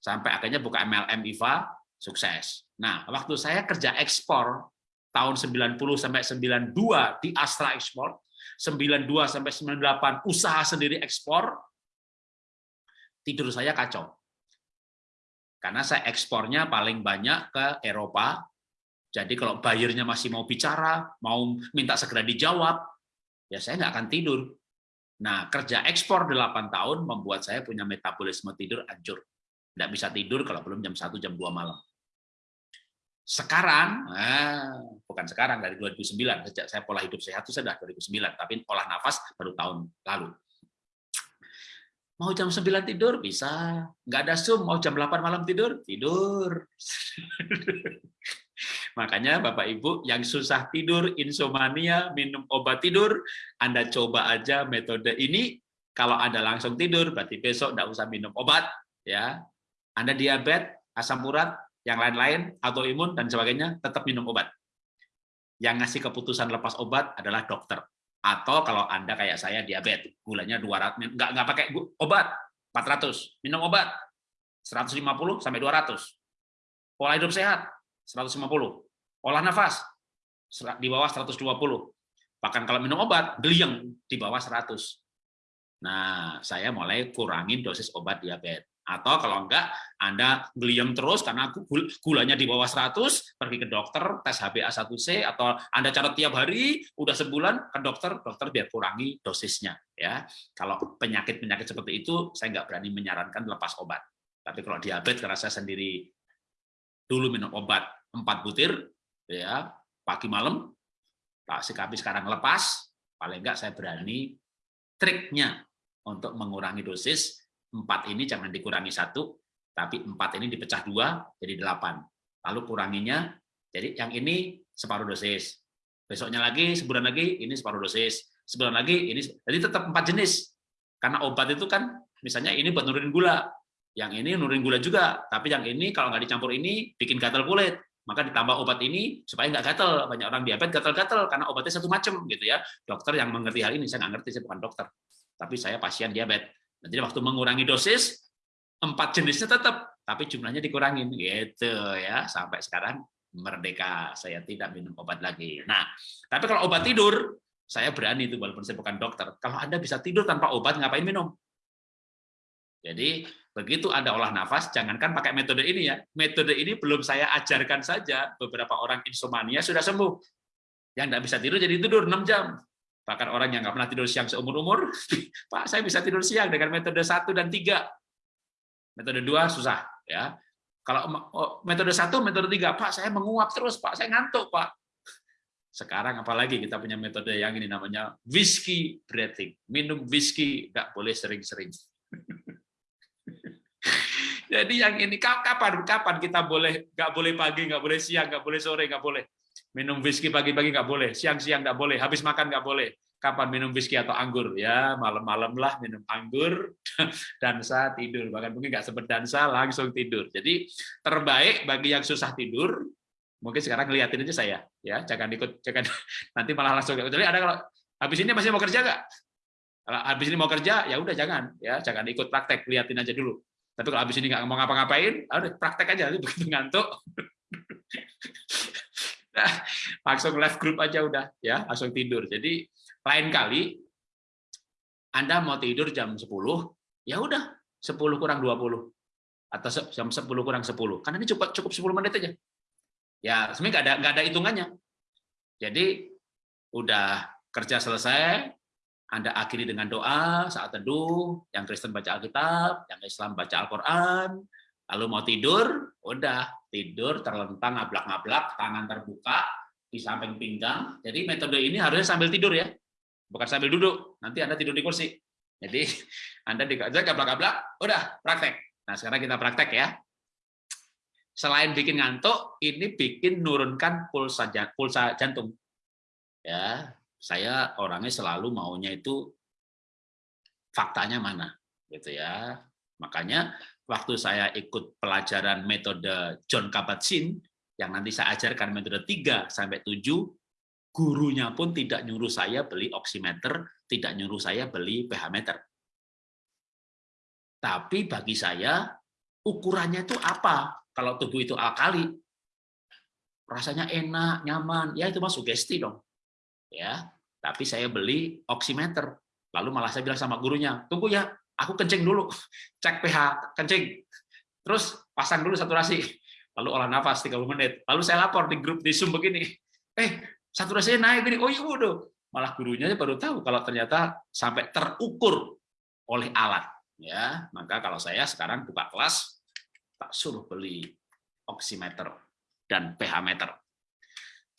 Sampai akhirnya buka MLM IVA, sukses. Nah, waktu saya kerja ekspor tahun 90 sampai 92 di Astra Export, 92 sampai 98 usaha sendiri ekspor, tidur saya kacau. Karena saya ekspornya paling banyak ke Eropa, jadi kalau bayarnya masih mau bicara, mau minta segera dijawab, ya saya nggak akan tidur. Nah, kerja ekspor 8 tahun membuat saya punya metabolisme tidur hancur. Nggak bisa tidur kalau belum jam 1, jam 2 malam. Sekarang, nah, bukan sekarang dari 2009 sejak saya pola hidup sehat itu sudah 2009, tapi olah nafas baru tahun lalu. Mau jam 9 tidur bisa, nggak ada Zoom, mau jam 8 malam tidur, tidur. <laughs> Makanya Bapak Ibu yang susah tidur, insomnia, minum obat tidur, Anda coba aja metode ini. Kalau Anda langsung tidur, berarti besok nggak usah minum obat. ya. Anda diabetes, asam urat, yang lain-lain, autoimun dan sebagainya, tetap minum obat. Yang ngasih keputusan lepas obat adalah dokter. Atau kalau Anda kayak saya diabetes, gulanya 200, nggak, nggak pakai obat, 400, minum obat, 150 sampai 200. Pola hidup sehat, 150. Olah nafas, di bawah 120. Bahkan kalau minum obat, geliang di bawah 100. Nah, saya mulai kurangin dosis obat diabetes. Atau kalau enggak, Anda geliam terus karena gulanya di bawah 100, pergi ke dokter, tes HbA1c, atau Anda catat tiap hari, udah sebulan, ke dokter, dokter biar kurangi dosisnya. ya. Kalau penyakit-penyakit seperti itu, saya nggak berani menyarankan lepas obat. Tapi kalau diabetes, karena saya sendiri dulu minum obat 4 butir, ya pagi malam, Pak Sikapi sekarang lepas, paling enggak saya berani triknya untuk mengurangi dosis empat ini jangan dikurangi satu, tapi empat ini dipecah dua jadi delapan. Lalu kuranginya, jadi yang ini separuh dosis. Besoknya lagi, sebulan lagi, ini separuh dosis. Sebulan lagi, ini jadi tetap empat jenis. Karena obat itu kan, misalnya ini buat nurunin gula, yang ini nurunin gula juga, tapi yang ini kalau nggak dicampur ini bikin gatal kulit. Maka ditambah obat ini supaya nggak gatal. Banyak orang diabetes gatal-gatal karena obatnya satu macam gitu ya. Dokter yang mengerti hal ini saya nggak ngerti, saya bukan dokter, tapi saya pasien diabetes jadi waktu mengurangi dosis, empat jenisnya tetap, tapi jumlahnya dikurangin, gitu ya. Sampai sekarang merdeka, saya tidak minum obat lagi. Nah, tapi kalau obat tidur, saya berani itu walaupun saya bukan dokter. Kalau Anda bisa tidur tanpa obat, ngapain minum? Jadi begitu ada olah nafas, jangankan pakai metode ini ya. Metode ini belum saya ajarkan saja, beberapa orang insomnia sudah sembuh. Yang tidak bisa tidur jadi tidur 6 jam. Bahkan orang yang nggak pernah tidur siang seumur-umur, <laughs> Pak, saya bisa tidur siang dengan metode satu dan tiga. Metode dua susah ya. Kalau oh, metode satu, metode tiga, Pak, saya menguap terus, Pak, saya ngantuk, Pak. Sekarang apalagi kita punya metode yang ini namanya whiskey breathing. Minum whiskey nggak boleh sering-sering. <laughs> Jadi yang ini kapan kapan kita boleh nggak boleh pagi, nggak boleh siang, nggak boleh sore, nggak boleh minum whisky pagi-pagi nggak boleh, siang-siang nggak boleh, habis makan nggak boleh. Kapan minum whisky atau anggur? Ya malam-malam lah minum anggur, <laughs> dansa tidur. Bahkan mungkin nggak sempat dansa langsung tidur. Jadi terbaik bagi yang susah tidur, mungkin sekarang ngeliatin aja saya, ya jangan ikut, jangan <laughs> nanti malah langsung. Jadi ada kalau habis ini masih mau kerja nggak? Kalau habis ini mau kerja, ya udah jangan, ya jangan ikut praktek, liatin aja dulu. Tapi kalau habis ini nggak mau ngapa-ngapain, udah praktek aja, <laughs> begitu ngantuk, nah, langsung live group aja udah, ya langsung tidur. Jadi lain kali Anda mau tidur jam 10, ya udah 10 kurang 20 atau jam 10 kurang 10. Karena ini cukup cukup 10 menit aja. Ya, sebenarnya ada nggak ada hitungannya. Jadi udah kerja selesai, anda akhiri dengan doa saat teduh, yang Kristen baca Alkitab, yang Islam baca Al-Quran, lalu mau tidur, udah tidur terlentang ngablak-ngablak, tangan terbuka di samping pinggang. Jadi metode ini harusnya sambil tidur ya, bukan sambil duduk. Nanti Anda tidur di kursi. Jadi <laughs> Anda dikajak gablak-gablak, udah praktek. Nah sekarang kita praktek ya. Selain bikin ngantuk, ini bikin nurunkan pulsa pulsa jantung. Ya, saya orangnya selalu maunya itu faktanya mana gitu ya makanya waktu saya ikut pelajaran metode John Kabat-Zinn yang nanti saya ajarkan metode 3 sampai 7 gurunya pun tidak nyuruh saya beli oximeter tidak nyuruh saya beli pH meter. Tapi bagi saya ukurannya itu apa? Kalau tubuh itu alkali rasanya enak nyaman ya itu masuk sugesti dong. Ya tapi saya beli oximeter. Lalu malah saya bilang sama gurunya, tunggu ya, aku kencing dulu, <laughs> cek pH, kencing. Terus pasang dulu saturasi. Lalu olah nafas 30 menit. Lalu saya lapor di grup di Zoom begini, eh saturasinya naik gini, oh iya udah. Malah gurunya baru tahu kalau ternyata sampai terukur oleh alat. Ya, maka kalau saya sekarang buka kelas, tak suruh beli oximeter dan pH meter.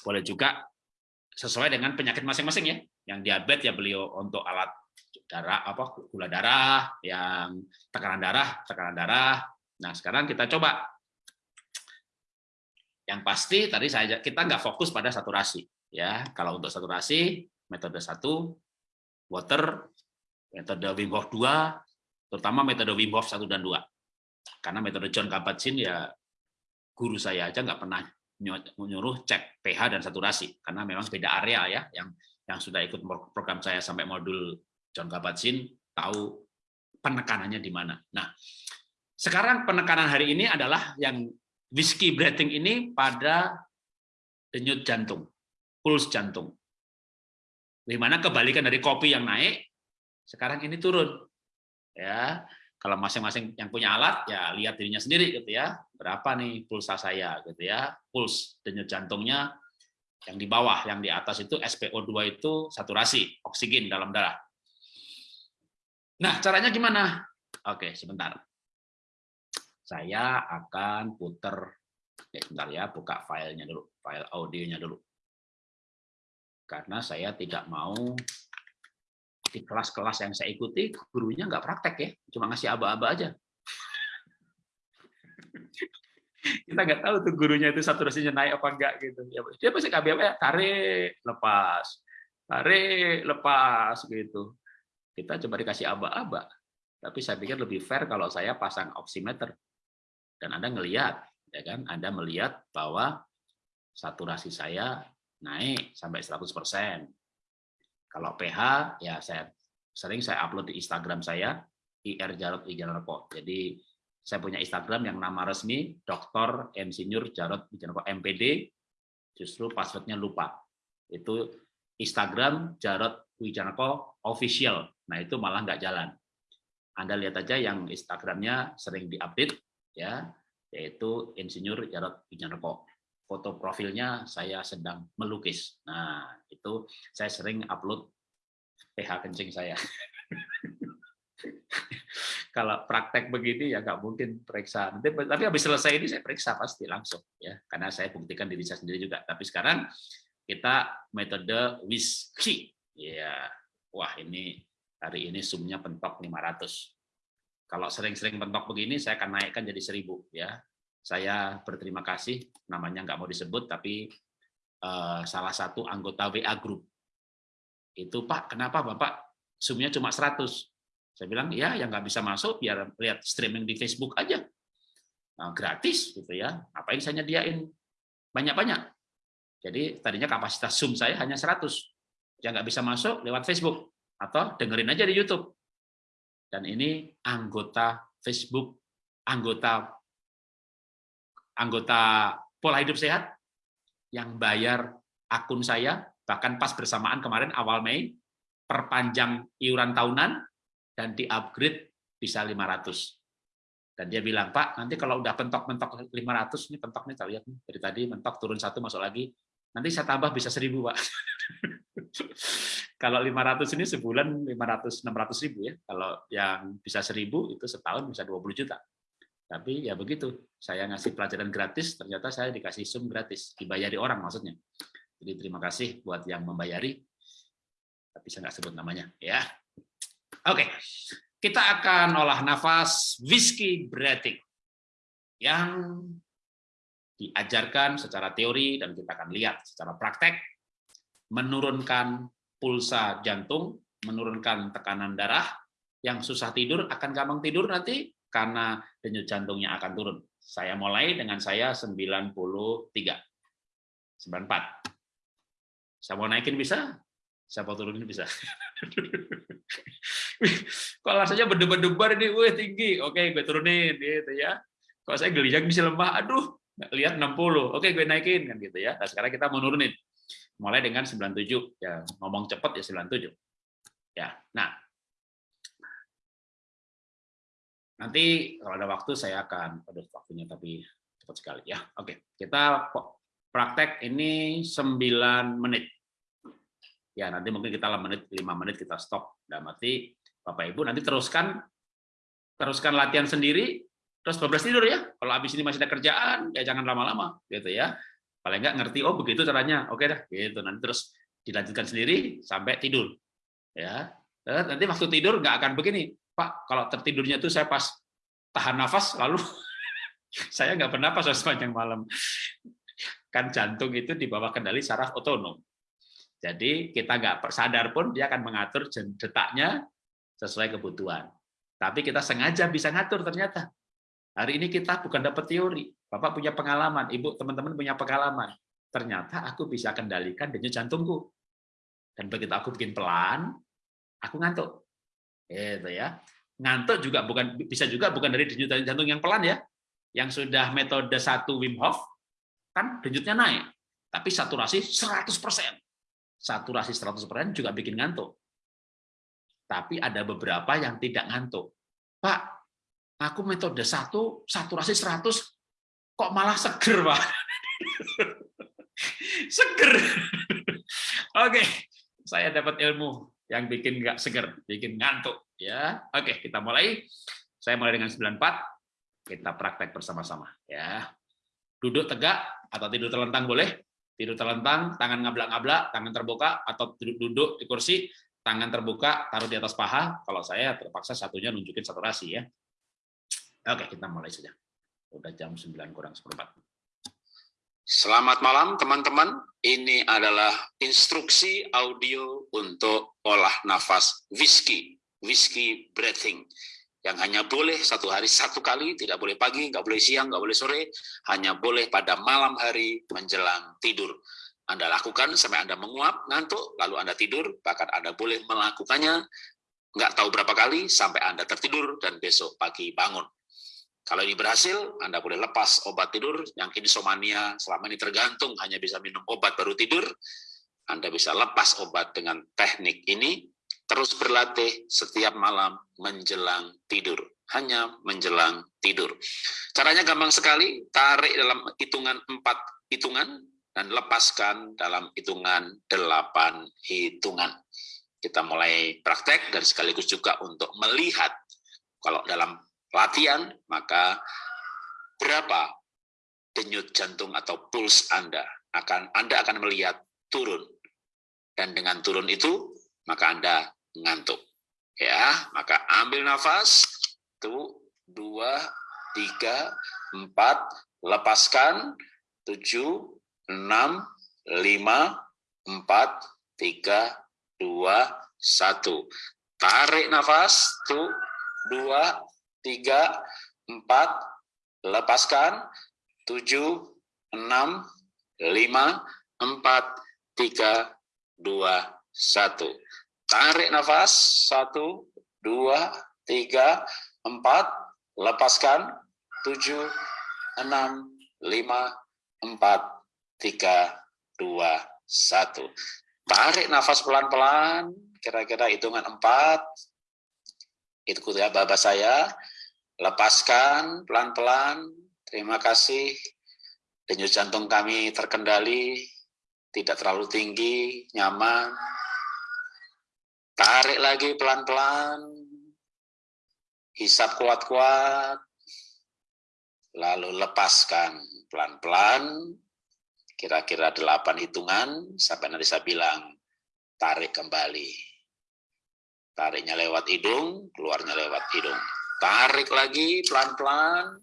Boleh juga sesuai dengan penyakit masing-masing ya. Yang diabetes ya beliau untuk alat darah apa gula darah, yang tekanan darah, tekanan darah. Nah, sekarang kita coba. Yang pasti tadi saya kita nggak fokus pada saturasi ya. Kalau untuk saturasi metode satu water, metode Wim Hof 2, terutama metode Wim Hof 1 dan 2. Karena metode John Kabat-Zinn ya guru saya aja nggak pernah menyuruh cek pH dan saturasi karena memang beda area ya yang yang sudah ikut program saya sampai modul John Kabat-Zinn tahu penekanannya di mana. Nah, sekarang penekanan hari ini adalah yang whiskey breathing ini pada denyut jantung, puls jantung. Di mana kebalikan dari kopi yang naik, sekarang ini turun. Ya, kalau masing-masing yang punya alat ya lihat dirinya sendiri gitu ya berapa nih pulsa saya gitu ya puls denyut jantungnya yang di bawah yang di atas itu SpO2 itu saturasi oksigen dalam darah nah caranya gimana? Oke sebentar. Saya akan puter. Ya, sebentar ya buka filenya dulu file audionya dulu. Karena saya tidak mau di kelas-kelas yang saya ikuti gurunya nggak praktek ya. Cuma ngasih aba-aba aja. Kita nggak tahu tuh gurunya itu saturasinya naik apa enggak gitu. Ya dia pasti KBM ya? Tarik lepas. Tarik lepas gitu kita coba dikasih aba-aba tapi saya pikir lebih fair kalau saya pasang oximeter dan anda ngelihat ya kan anda melihat bahwa saturasi saya naik sampai 100 persen kalau PH ya saya sering saya upload di Instagram saya IR Jarot Wijanarko. Jadi saya punya Instagram yang nama resmi Dr. Insinyur Jarot Wijanarko MPD. Justru passwordnya lupa. Itu Instagram Jarot Wijanarko official. Nah itu malah nggak jalan. Anda lihat aja yang Instagramnya sering diupdate ya, yaitu Insinyur Jarot Wijanarko foto profilnya saya sedang melukis. Nah, itu saya sering upload PH kencing saya. <laughs> kalau praktek begini ya nggak mungkin periksa. Nanti, tapi habis selesai ini saya periksa pasti langsung ya, karena saya buktikan diri saya sendiri juga. Tapi sekarang kita metode whiskey. Ya, wah ini hari ini sumnya pentok 500. Kalau sering-sering pentok begini, saya akan naikkan jadi 1000 ya. Saya berterima kasih, namanya nggak mau disebut, tapi uh, salah satu anggota WA Group. Itu Pak, kenapa Bapak sumnya cuma 100? Saya bilang, ya yang nggak bisa masuk, biar lihat streaming di Facebook aja. Nah, gratis gitu ya. Apa yang saya nyediain? Banyak-banyak. Jadi tadinya kapasitas Zoom saya hanya 100. Yang nggak bisa masuk lewat Facebook. Atau dengerin aja di YouTube. Dan ini anggota Facebook, anggota anggota pola hidup sehat yang bayar akun saya, bahkan pas bersamaan kemarin awal Mei, perpanjang iuran tahunan, dan di-upgrade bisa 500. Dan dia bilang, Pak, nanti kalau udah pentok-mentok 500, ini nih, lihat nih, dari tadi mentok turun satu, masuk lagi, nanti saya tambah bisa 1000, Pak. kalau 500 ini sebulan 500 600 ribu ya. Kalau yang bisa 1000 itu setahun bisa 20 juta. Tapi ya begitu, saya ngasih pelajaran gratis, ternyata saya dikasih sum gratis, dibayari orang maksudnya. Jadi terima kasih buat yang membayari, tapi saya nggak sebut namanya. ya. Oke, kita akan olah nafas whiskey breathing yang diajarkan secara teori dan kita akan lihat secara praktek menurunkan pulsa jantung, menurunkan tekanan darah, yang susah tidur akan gampang tidur nanti karena denyut jantungnya akan turun. Saya mulai dengan saya 93. 94. Saya mau naikin bisa? Mau turunin bisa? <laughs> Kalau rasanya berdebar-debar ini, wih tinggi. Oke, gue turunin gitu ya. Kalau saya geliat bisa lemah, aduh, lihat 60. Oke, gue naikin kan gitu ya. Nah, sekarang kita mau nurunin. Mulai dengan 97. Ya, ngomong cepat ya 97. Ya. Nah, Nanti kalau ada waktu saya akan, aduh waktunya tapi cepat sekali ya. Oke, kita praktek ini 9 menit. Ya, nanti mungkin kita 5 menit, 5 menit kita stop. Dan mati Bapak Ibu nanti teruskan teruskan latihan sendiri terus 12 tidur ya. Kalau habis ini masih ada kerjaan, ya jangan lama-lama gitu ya. Paling enggak ngerti oh begitu caranya. Oke dah, gitu. Nanti terus dilanjutkan sendiri sampai tidur. Ya. Nanti waktu tidur nggak akan begini Pak, kalau tertidurnya itu saya pas tahan nafas, lalu <laughs> saya nggak bernapas sepanjang malam. Kan jantung itu di bawah kendali saraf otonom. Jadi kita nggak sadar pun dia akan mengatur detaknya sesuai kebutuhan. Tapi kita sengaja bisa ngatur ternyata. Hari ini kita bukan dapat teori. Bapak punya pengalaman, Ibu, teman-teman punya pengalaman. Ternyata aku bisa kendalikan denyut jantungku. Dan begitu aku bikin pelan, aku ngantuk. Itu ya. Ngantuk juga bukan bisa juga bukan dari denyut jantung yang pelan ya. Yang sudah metode satu Wim Hof kan denyutnya naik, tapi saturasi 100%. Saturasi 100% juga bikin ngantuk. Tapi ada beberapa yang tidak ngantuk. Pak, aku metode satu saturasi 100 kok malah seger, Pak. <laughs> seger. Oke, saya dapat ilmu yang bikin nggak seger, bikin ngantuk. Ya, oke kita mulai. Saya mulai dengan 94. Kita praktek bersama-sama. Ya, duduk tegak atau tidur terlentang boleh. Tidur terlentang, tangan ngablak-ngablak, tangan terbuka atau duduk, duduk di kursi, tangan terbuka, taruh di atas paha. Kalau saya terpaksa satunya nunjukin saturasi ya. Oke, kita mulai saja. Udah jam 9 kurang seperempat. Selamat malam teman-teman. Ini adalah instruksi audio untuk olah nafas whisky, whisky breathing. Yang hanya boleh satu hari satu kali, tidak boleh pagi, nggak boleh siang, nggak boleh sore, hanya boleh pada malam hari menjelang tidur. Anda lakukan sampai Anda menguap, ngantuk, lalu Anda tidur, bahkan Anda boleh melakukannya nggak tahu berapa kali sampai Anda tertidur dan besok pagi bangun. Kalau ini berhasil, Anda boleh lepas obat tidur yang insomnia selama ini tergantung hanya bisa minum obat baru tidur. Anda bisa lepas obat dengan teknik ini, terus berlatih setiap malam menjelang tidur. Hanya menjelang tidur. Caranya gampang sekali, tarik dalam hitungan empat hitungan, dan lepaskan dalam hitungan delapan hitungan. Kita mulai praktek dan sekaligus juga untuk melihat kalau dalam latihan, maka berapa denyut jantung atau puls Anda akan Anda akan melihat turun. Dan dengan turun itu, maka Anda ngantuk. Ya, maka ambil nafas, tuh, dua, tiga, empat, lepaskan, tujuh, enam, lima, empat, tiga, dua, satu. Tarik nafas, tuh, dua, tiga, empat, lepaskan, tujuh, enam, lima, empat, tiga, dua, satu. Tarik nafas, satu, dua, tiga, empat, lepaskan, tujuh, enam, lima, empat, tiga, dua, satu. Tarik nafas pelan-pelan, kira-kira hitungan empat, itu bapak saya, lepaskan pelan-pelan, terima kasih, denyut jantung kami terkendali, tidak terlalu tinggi, nyaman, tarik lagi pelan-pelan, hisap kuat-kuat, lalu lepaskan pelan-pelan, kira-kira delapan hitungan, sampai nanti saya bilang, tarik kembali. Tariknya lewat hidung, keluarnya lewat hidung. Tarik lagi pelan-pelan,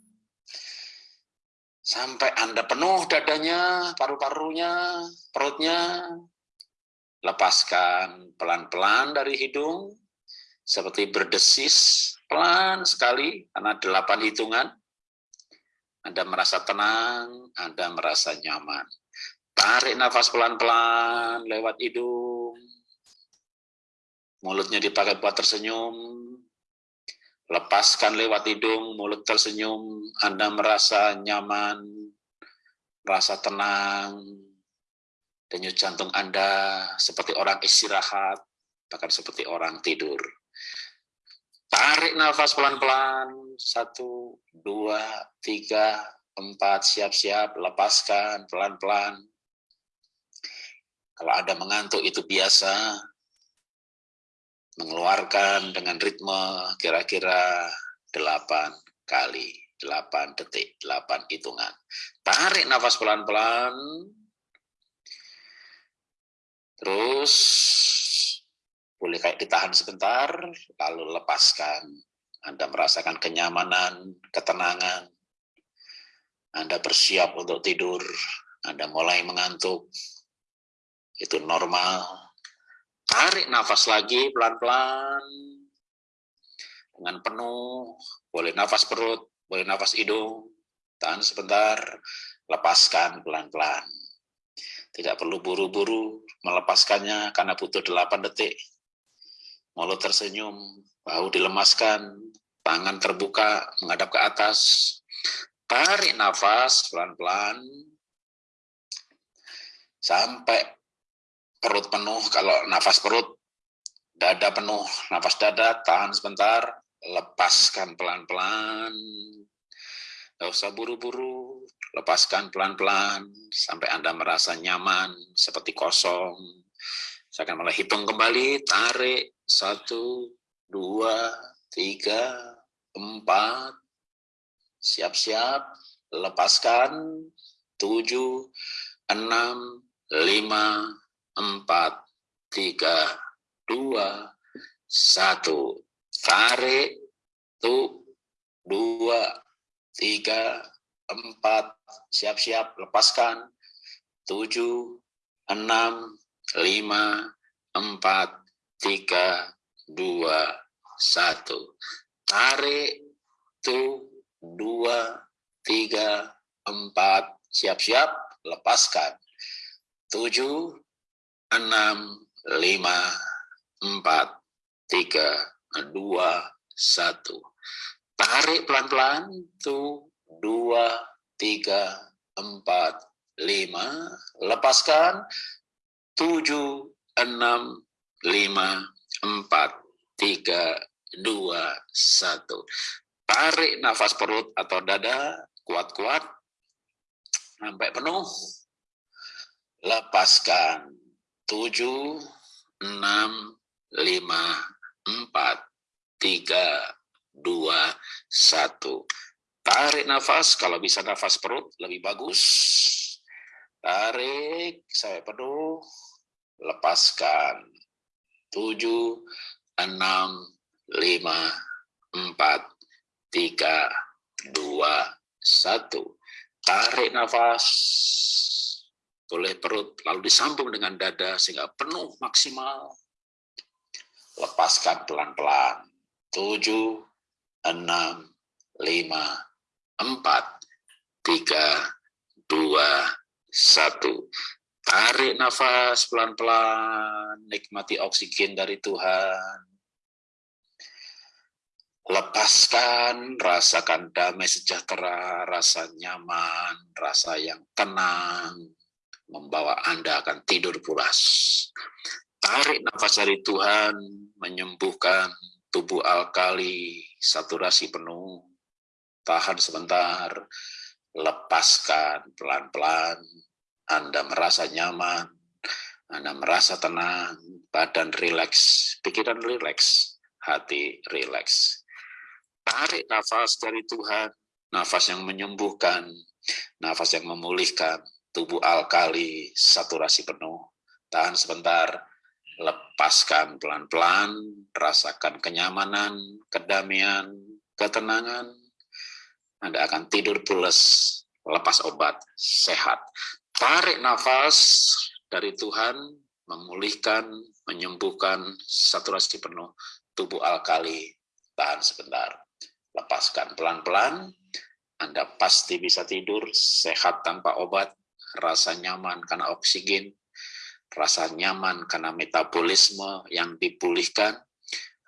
sampai Anda penuh dadanya, paru-parunya, perutnya. Lepaskan pelan-pelan dari hidung, seperti berdesis, pelan sekali, karena delapan hitungan. Anda merasa tenang, Anda merasa nyaman. Tarik nafas pelan-pelan lewat hidung. Mulutnya dipakai buat tersenyum. Lepaskan lewat hidung, mulut tersenyum. Anda merasa nyaman, merasa tenang. Denyut jantung Anda seperti orang istirahat, bahkan seperti orang tidur. Tarik nafas pelan-pelan. Satu, dua, tiga, empat. Siap-siap. Lepaskan pelan-pelan. Kalau Anda mengantuk itu biasa. Mengeluarkan dengan ritme kira-kira delapan kali. Delapan detik, delapan hitungan. Tarik nafas pelan-pelan. Terus boleh kayak ditahan sebentar, lalu lepaskan. Anda merasakan kenyamanan, ketenangan. Anda bersiap untuk tidur, Anda mulai mengantuk. Itu normal. Tarik nafas lagi pelan-pelan. Dengan penuh, boleh nafas perut, boleh nafas hidung. Tahan sebentar, lepaskan pelan-pelan. Tidak perlu buru-buru melepaskannya karena butuh 8 detik mulut tersenyum, bahu dilemaskan, tangan terbuka menghadap ke atas, tarik nafas pelan-pelan, sampai perut penuh, kalau nafas perut, dada penuh, nafas dada, tahan sebentar, lepaskan pelan-pelan, Gak usah buru-buru, lepaskan pelan-pelan, sampai Anda merasa nyaman, seperti kosong, saya akan mulai hitung kembali, tarik, satu, dua, tiga, empat, siap-siap, lepaskan, tujuh, enam, lima, empat, tiga, dua, satu, tarik, tuh, dua, tiga, empat, siap-siap, lepaskan, tujuh, enam, lima, empat, tiga, dua, satu. Tarik, tu, dua, tiga, empat, siap-siap, lepaskan. Tujuh, enam, lima, empat, tiga, dua, satu. Tarik pelan-pelan, tu, dua, tiga, empat, lima, lepaskan, tujuh, enam, lima, empat, tiga, dua, satu. Tarik nafas perut atau dada, kuat-kuat, sampai penuh. Lepaskan, tujuh, enam, lima, empat, tiga, dua, satu. Tarik nafas, kalau bisa nafas perut lebih bagus. Tarik sampai penuh, lepaskan. Tujuh, enam, lima, empat, tiga, dua, satu. Tarik nafas, boleh perut, lalu disambung dengan dada sehingga penuh maksimal. Lepaskan pelan-pelan. Tujuh, enam, lima, empat, tiga, dua, satu. Tarik nafas pelan-pelan, nikmati oksigen dari Tuhan. Lepaskan, rasakan damai sejahtera, rasa nyaman, rasa yang tenang, membawa Anda akan tidur pulas. Tarik nafas dari Tuhan, menyembuhkan tubuh alkali, saturasi penuh, tahan sebentar, lepaskan pelan-pelan, Anda merasa nyaman, Anda merasa tenang, badan rileks, pikiran rileks, hati rileks. Tarik nafas dari Tuhan, nafas yang menyembuhkan, nafas yang memulihkan, tubuh alkali, saturasi penuh. Tahan sebentar, lepaskan pelan-pelan, rasakan kenyamanan, kedamaian, ketenangan, anda akan tidur pulas, lepas obat, sehat. Tarik nafas dari Tuhan, memulihkan, menyembuhkan saturasi penuh tubuh alkali. Tahan sebentar. Lepaskan pelan-pelan. Anda pasti bisa tidur sehat tanpa obat, rasa nyaman karena oksigen, rasa nyaman karena metabolisme yang dipulihkan,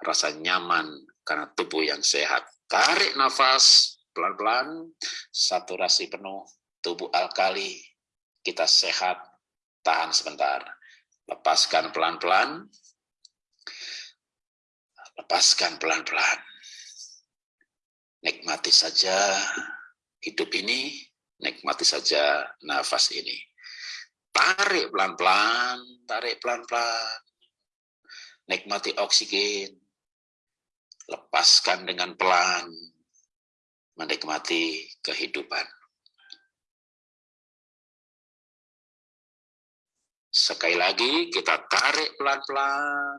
rasa nyaman karena tubuh yang sehat. Tarik nafas, pelan-pelan, saturasi penuh, tubuh alkali, kita sehat, tahan sebentar. Lepaskan pelan-pelan, lepaskan pelan-pelan. Nikmati saja hidup ini, nikmati saja nafas ini. Tarik pelan-pelan, tarik pelan-pelan. Nikmati oksigen, lepaskan dengan pelan, menikmati kehidupan. Sekali lagi kita tarik pelan-pelan.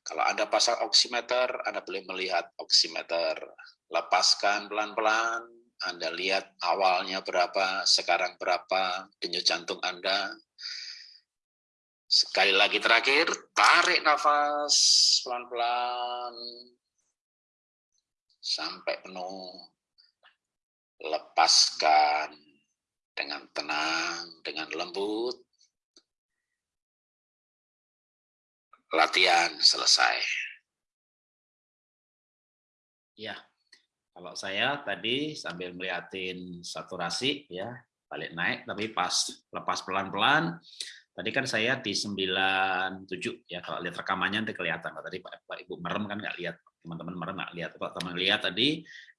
Kalau Anda pasang oximeter, Anda boleh melihat oximeter. Lepaskan pelan-pelan, Anda lihat awalnya berapa, sekarang berapa, denyut jantung Anda. Sekali lagi terakhir, tarik nafas pelan-pelan sampai penuh. Lepaskan dengan tenang, dengan lembut. Latihan selesai. Ya, kalau saya tadi sambil melihatin saturasi ya, balik naik, tapi pas lepas pelan-pelan, tadi kan saya di 97 ya, kalau lihat rekamannya nanti kelihatan. Tadi Pak, Pak Ibu merem kan nggak lihat teman-teman kemarin nggak lihat. Kalau teman lihat tadi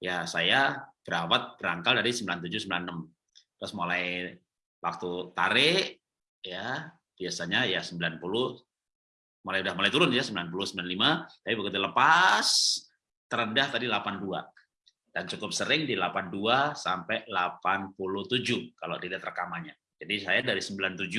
ya saya berawat berangkal dari 97 96 terus mulai waktu tarik ya biasanya ya 90 mulai udah mulai turun ya 90 95 tapi begitu lepas terendah tadi 82 dan cukup sering di 82 sampai 87 kalau dilihat rekamannya jadi saya dari 97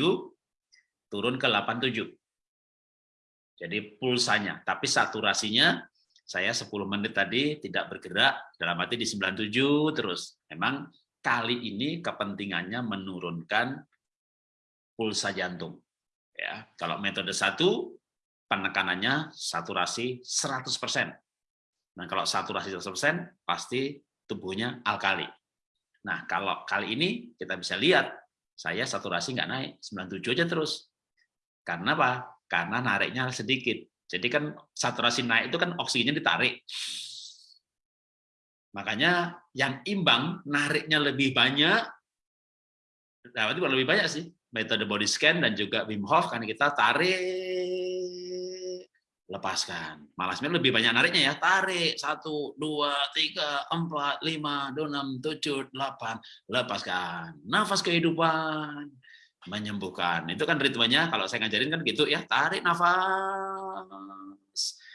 turun ke 87 jadi pulsanya tapi saturasinya saya 10 menit tadi tidak bergerak dalam arti di 97 terus. Memang kali ini kepentingannya menurunkan pulsa jantung. Ya, kalau metode satu penekanannya saturasi 100%. Nah, kalau saturasi 100% pasti tubuhnya alkali. Nah, kalau kali ini kita bisa lihat saya saturasi nggak naik, 97 aja terus. Karena apa? Karena nariknya sedikit. Jadi kan saturasi naik itu kan oksigennya ditarik. Makanya yang imbang nariknya lebih banyak, nah itu lebih banyak sih metode body scan dan juga Wim Hof kan kita tarik lepaskan malasnya lebih banyak nariknya ya tarik satu dua tiga empat lima enam tujuh delapan lepaskan nafas kehidupan menyembuhkan. Itu kan ritmenya kalau saya ngajarin kan gitu ya, tarik nafas.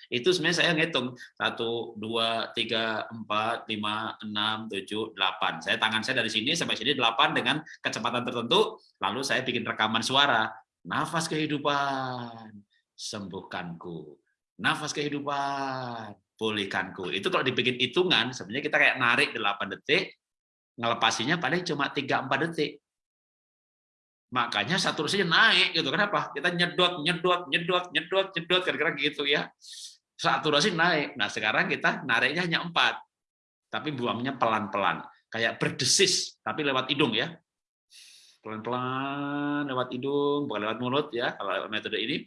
Itu sebenarnya saya ngitung satu, dua, tiga, empat, lima, enam, tujuh, delapan. Saya tangan saya dari sini sampai sini delapan dengan kecepatan tertentu. Lalu saya bikin rekaman suara. Nafas kehidupan, sembuhkanku. Nafas kehidupan, pulihkanku. Itu kalau dibikin hitungan, sebenarnya kita kayak narik 8 detik, ngelepasinya paling cuma 3-4 detik. Makanya saturasinya naik gitu. Kenapa? Kita nyedot, nyedot, nyedot, nyedot, nyedot kira-kira gitu ya. Saturasi naik. Nah, sekarang kita nariknya hanya 4. Tapi buangnya pelan-pelan. Kayak berdesis, tapi lewat hidung ya. Pelan-pelan lewat hidung, bukan lewat mulut ya, kalau metode ini.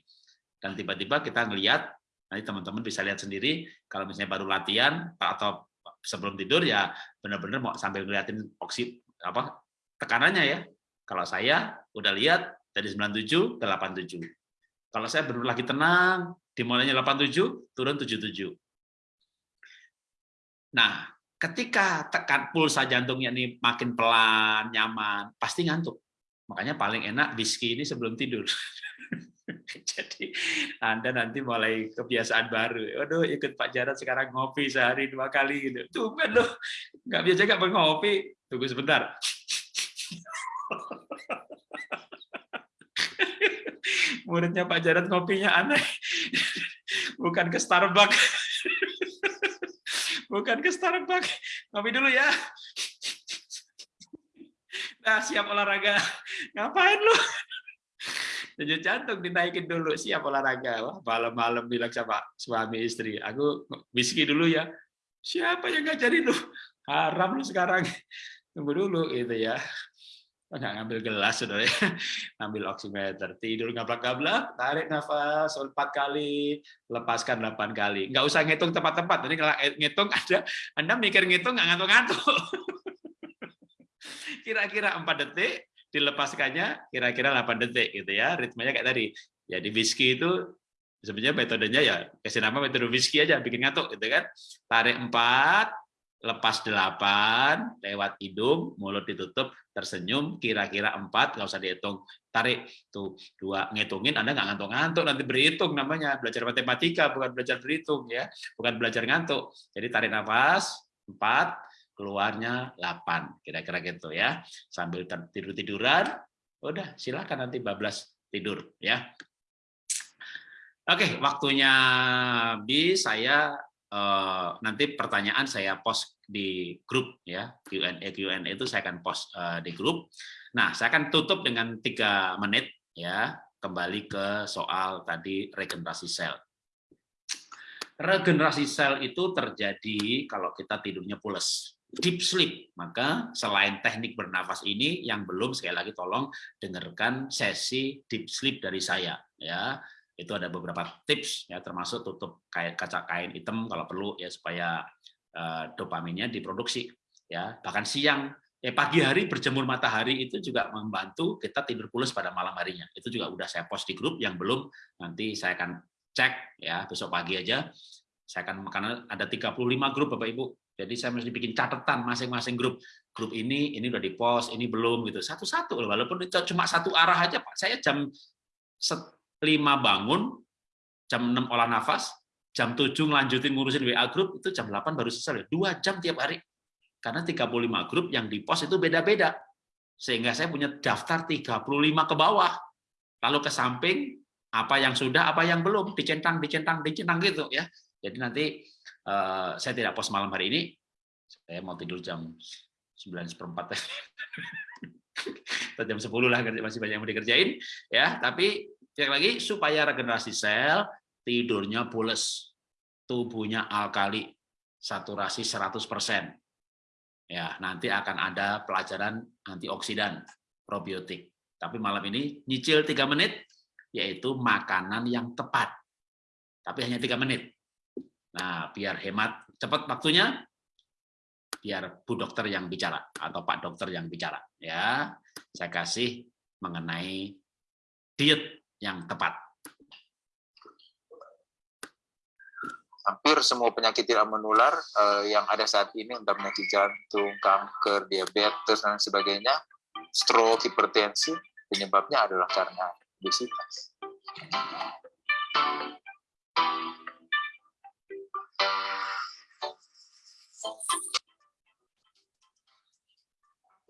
Dan tiba-tiba kita ngelihat, nanti teman-teman bisa lihat sendiri, kalau misalnya baru latihan atau sebelum tidur ya benar-benar mau sambil ngeliatin oksi apa tekanannya ya kalau saya udah lihat dari 97 ke 87. Kalau saya baru lagi tenang, dimulainya 87, turun 77. Nah, ketika tekan pulsa jantungnya ini makin pelan, nyaman, pasti ngantuk. Makanya paling enak whisky ini sebelum tidur. <laughs> <laughs> Jadi Anda nanti mulai kebiasaan baru. Waduh, ikut Pak Jarod sekarang ngopi sehari dua kali gitu. Tuh, loh, nggak biasa nggak ngopi. Tunggu sebentar. <laughs> Muridnya Pak Jarod ngopinya aneh. <laughs> Bukan ke Starbucks. Bukan ke Starbucks. Ngopi dulu ya. Nah, siap olahraga. Ngapain lu? Denyut jantung dinaikin dulu, siap olahraga. Malam-malam bilang sama suami istri, aku whisky dulu ya. Siapa yang ngajarin lu? Haram lu sekarang. Tunggu dulu gitu ya nggak ngambil gelas saudara ya. <laughs> ngambil oximeter tidur gablak-gablak tarik nafas empat kali lepaskan delapan kali nggak usah ngitung tepat-tepat jadi kalau ngitung ada anda mikir ngitung nggak ngantuk-ngantuk <laughs> kira-kira empat detik dilepaskannya kira-kira 8 detik gitu ya ritmenya kayak tadi. Jadi whisky itu sebenarnya metodenya ya kasih nama metode whisky aja bikin ngantuk gitu kan. Tarik empat lepas delapan lewat hidung, mulut ditutup, tersenyum, kira-kira empat, nggak usah dihitung, tarik tuh dua ngitungin, anda nggak ngantuk-ngantuk nanti berhitung namanya. Belajar matematika bukan belajar berhitung ya, bukan belajar ngantuk. Jadi tarik nafas empat, keluarnya delapan, kira-kira gitu ya, sambil tidur tiduran, udah silakan nanti bablas tidur ya. Oke, waktunya bi saya uh, nanti pertanyaan saya post di grup ya Q&A Q&A itu saya akan post uh, di grup. Nah, saya akan tutup dengan tiga menit ya kembali ke soal tadi regenerasi sel. Regenerasi sel itu terjadi kalau kita tidurnya pules, deep sleep. Maka selain teknik bernafas ini yang belum sekali lagi tolong dengarkan sesi deep sleep dari saya ya. Itu ada beberapa tips ya termasuk tutup kaca kain hitam kalau perlu ya supaya uh, dopaminnya diproduksi ya. Bahkan siang eh pagi hari berjemur matahari itu juga membantu kita tidur pulas pada malam harinya. Itu juga udah saya post di grup yang belum nanti saya akan cek ya besok pagi aja. Saya akan karena ada 35 grup Bapak Ibu jadi saya mesti bikin catatan masing-masing grup grup ini ini udah di post ini belum gitu satu-satu walaupun itu cuma satu arah aja Pak saya jam 5 bangun, jam 6 olah nafas, jam 7 ngelanjutin ngurusin WA grup, itu jam 8 baru selesai. Dua jam tiap hari. Karena 35 grup yang di pos itu beda-beda. Sehingga saya punya daftar 35 ke bawah. Lalu ke samping, apa yang sudah, apa yang belum, dicentang, dicentang, dicentang gitu ya. Jadi nanti uh, saya tidak pos malam hari ini, saya mau tidur jam 9 seperempat. <laughs> jam 10 lah, masih banyak yang mau dikerjain. ya Tapi Sekali lagi, supaya regenerasi sel, tidurnya pules, tubuhnya alkali, saturasi 100%. Ya, nanti akan ada pelajaran antioksidan, probiotik. Tapi malam ini nyicil 3 menit, yaitu makanan yang tepat. Tapi hanya 3 menit. Nah, biar hemat cepat waktunya, biar Bu Dokter yang bicara atau Pak Dokter yang bicara. Ya, saya kasih mengenai diet yang tepat. Hampir semua penyakit tidak menular uh, yang ada saat ini, entah penyakit jantung, kanker, diabetes, dan sebagainya, stroke, hipertensi, penyebabnya adalah karena obesitas.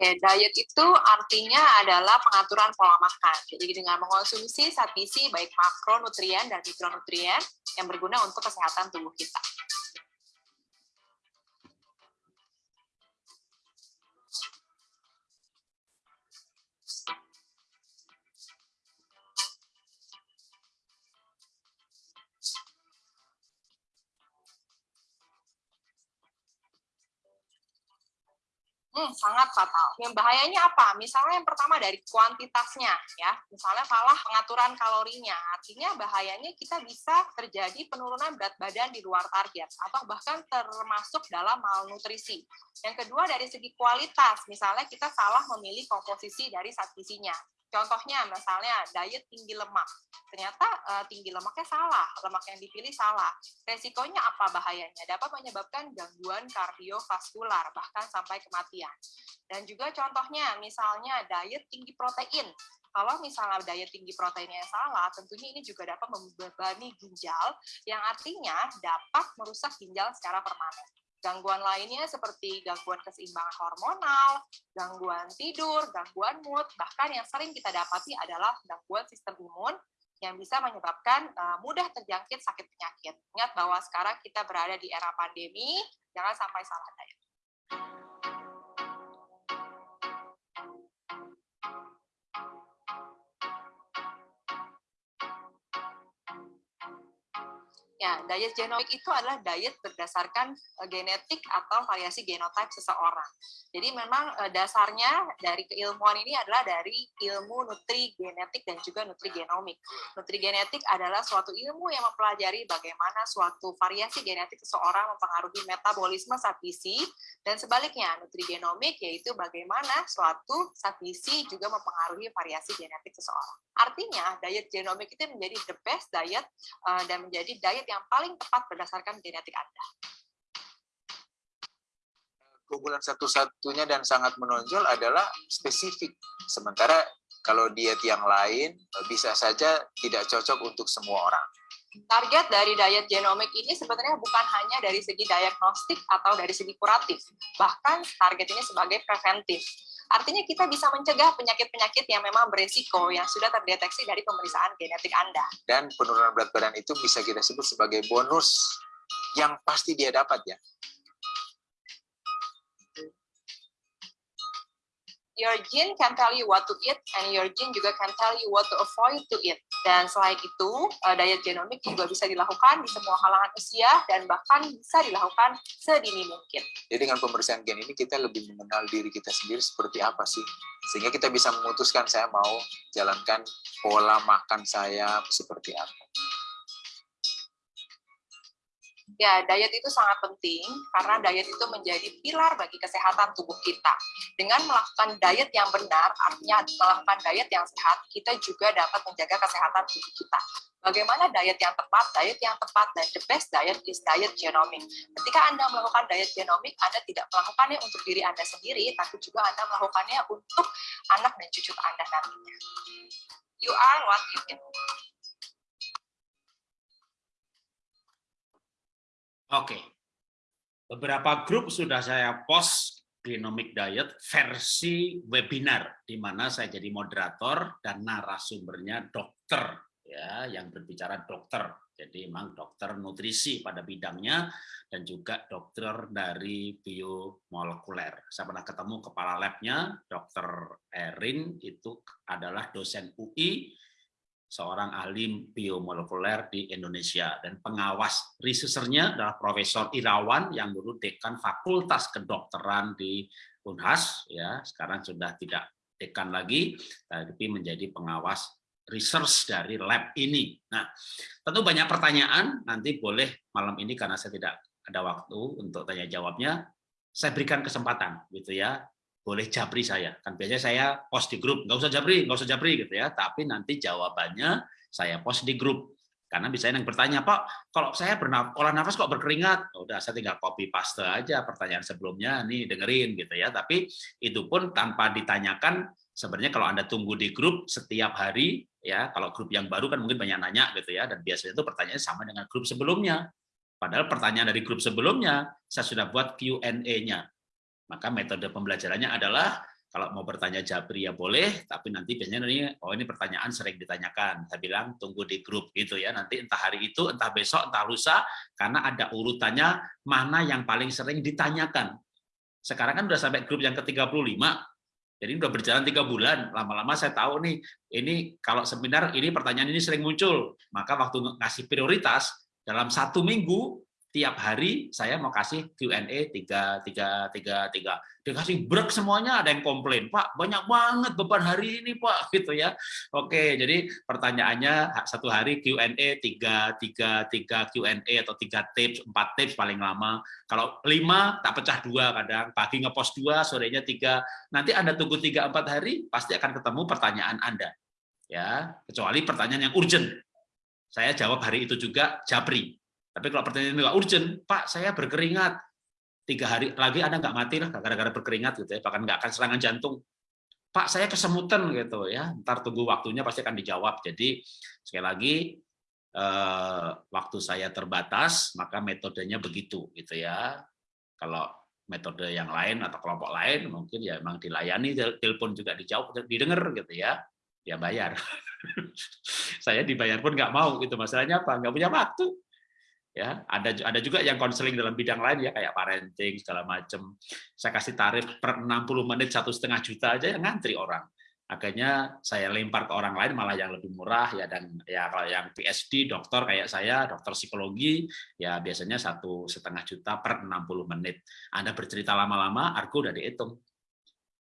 Ya, diet itu artinya adalah pengaturan pola makan. Jadi dengan mengonsumsi satisi baik makronutrien dan mikronutrien yang berguna untuk kesehatan tubuh kita. Hmm, sangat fatal. Yang bahayanya apa? Misalnya yang pertama dari kuantitasnya, ya. Misalnya salah pengaturan kalorinya. Artinya bahayanya kita bisa terjadi penurunan berat badan di luar target atau bahkan termasuk dalam malnutrisi. Yang kedua dari segi kualitas, misalnya kita salah memilih komposisi dari zat. Contohnya misalnya diet tinggi lemak. Ternyata uh, tinggi lemaknya salah, lemak yang dipilih salah. Resikonya apa bahayanya? Dapat menyebabkan gangguan kardiovaskular bahkan sampai kematian. Dan juga contohnya misalnya diet tinggi protein. Kalau misalnya diet tinggi proteinnya salah, tentunya ini juga dapat membebani ginjal, yang artinya dapat merusak ginjal secara permanen. Gangguan lainnya seperti gangguan keseimbangan hormonal, gangguan tidur, gangguan mood, bahkan yang sering kita dapati adalah gangguan sistem imun yang bisa menyebabkan uh, mudah terjangkit sakit penyakit. Ingat bahwa sekarang kita berada di era pandemi, jangan sampai salah diet. Ya, diet genomik itu adalah diet berdasarkan uh, genetik atau variasi genotype seseorang. Jadi memang uh, dasarnya dari keilmuan ini adalah dari ilmu nutri genetik dan juga nutri genomik. Nutri genetik adalah suatu ilmu yang mempelajari bagaimana suatu variasi genetik seseorang mempengaruhi metabolisme zat gizi dan sebaliknya nutri genomik yaitu bagaimana suatu zat gizi juga mempengaruhi variasi genetik seseorang. Artinya diet genomik itu menjadi the best diet uh, dan menjadi diet yang paling tepat berdasarkan genetik Anda. Keunggulan satu-satunya dan sangat menonjol adalah spesifik. Sementara kalau diet yang lain bisa saja tidak cocok untuk semua orang. Target dari diet genomik ini sebenarnya bukan hanya dari segi diagnostik atau dari segi kuratif, bahkan target ini sebagai preventif. Artinya kita bisa mencegah penyakit-penyakit yang memang beresiko yang sudah terdeteksi dari pemeriksaan genetik Anda. Dan penurunan berat badan itu bisa kita sebut sebagai bonus yang pasti dia dapat ya. your gene can tell you what to eat, and your gene juga can tell you what to avoid to eat. Dan selain itu, uh, diet genomik juga bisa dilakukan di semua kalangan usia, dan bahkan bisa dilakukan sedini mungkin. Jadi dengan pemeriksaan gen ini, kita lebih mengenal diri kita sendiri seperti apa sih. Sehingga kita bisa memutuskan saya mau jalankan pola makan saya seperti apa. Ya, diet itu sangat penting karena diet itu menjadi pilar bagi kesehatan tubuh kita. Dengan melakukan diet yang benar, artinya melakukan diet yang sehat, kita juga dapat menjaga kesehatan tubuh kita. Bagaimana diet yang tepat? Diet yang tepat dan the best diet is diet genomic. Ketika Anda melakukan diet genomic, Anda tidak melakukannya untuk diri Anda sendiri, tapi juga Anda melakukannya untuk anak dan cucu Anda nantinya. You are what you eat. Oke. Beberapa grup sudah saya post Genomic Diet versi webinar di mana saya jadi moderator dan narasumbernya dokter ya yang berbicara dokter. Jadi memang dokter nutrisi pada bidangnya dan juga dokter dari biomolekuler. Saya pernah ketemu kepala labnya, Dokter Erin itu adalah dosen UI seorang ahli biomolekuler di Indonesia. Dan pengawas researchernya adalah Profesor Irawan yang dulu dekan Fakultas Kedokteran di Unhas ya. Sekarang sudah tidak dekan lagi tapi menjadi pengawas research dari lab ini. Nah, tentu banyak pertanyaan. Nanti boleh malam ini karena saya tidak ada waktu untuk tanya jawabnya saya berikan kesempatan gitu ya boleh japri saya. Kan biasanya saya post di grup, nggak usah japri, nggak usah japri gitu ya. Tapi nanti jawabannya saya post di grup. Karena bisa yang bertanya, Pak, kalau saya bernaf olah nafas kok berkeringat? Udah, saya tinggal copy paste aja pertanyaan sebelumnya, nih dengerin gitu ya. Tapi itu pun tanpa ditanyakan, sebenarnya kalau Anda tunggu di grup setiap hari, ya kalau grup yang baru kan mungkin banyak nanya gitu ya, dan biasanya itu pertanyaannya sama dengan grup sebelumnya. Padahal pertanyaan dari grup sebelumnya, saya sudah buat Q&A-nya. Maka metode pembelajarannya adalah kalau mau bertanya Japri ya boleh, tapi nanti biasanya ini oh ini pertanyaan sering ditanyakan. Saya bilang tunggu di grup gitu ya. Nanti entah hari itu, entah besok, entah lusa karena ada urutannya mana yang paling sering ditanyakan. Sekarang kan udah sampai grup yang ke-35. Jadi udah berjalan tiga bulan, lama-lama saya tahu nih, ini kalau seminar ini pertanyaan ini sering muncul, maka waktu ngasih prioritas dalam satu minggu tiap hari saya mau kasih Q&A tiga tiga tiga tiga. Dikasih break semuanya ada yang komplain Pak banyak banget beban hari ini Pak <laughs> gitu ya. Oke jadi pertanyaannya satu hari Q&A tiga tiga tiga Q&A atau tiga tips empat tips paling lama. Kalau lima tak pecah dua kadang. Pagi ngepost dua sorenya tiga. Nanti anda tunggu tiga empat hari pasti akan ketemu pertanyaan anda ya. Kecuali pertanyaan yang urgent. Saya jawab hari itu juga Japri tapi kalau pertanyaan itu nggak urgent, Pak, saya berkeringat. Tiga hari lagi Anda nggak mati lah gara-gara berkeringat gitu ya, bahkan nggak akan serangan jantung. Pak, saya kesemutan gitu ya. Ntar tunggu waktunya pasti akan dijawab. Jadi sekali lagi eh, waktu saya terbatas, maka metodenya begitu gitu ya. Kalau metode yang lain atau kelompok lain mungkin ya memang dilayani telepon juga dijawab didengar gitu ya dia bayar <laughs> saya dibayar pun nggak mau gitu masalahnya apa nggak punya waktu ya ada ada juga yang konseling dalam bidang lain ya kayak parenting segala macam saya kasih tarif per 60 menit satu setengah juta aja yang ngantri orang. Akhirnya saya lempar ke orang lain malah yang lebih murah ya dan ya kalau yang PhD dokter kayak saya dokter psikologi ya biasanya satu setengah juta per 60 menit. Anda bercerita lama-lama argo udah dihitung.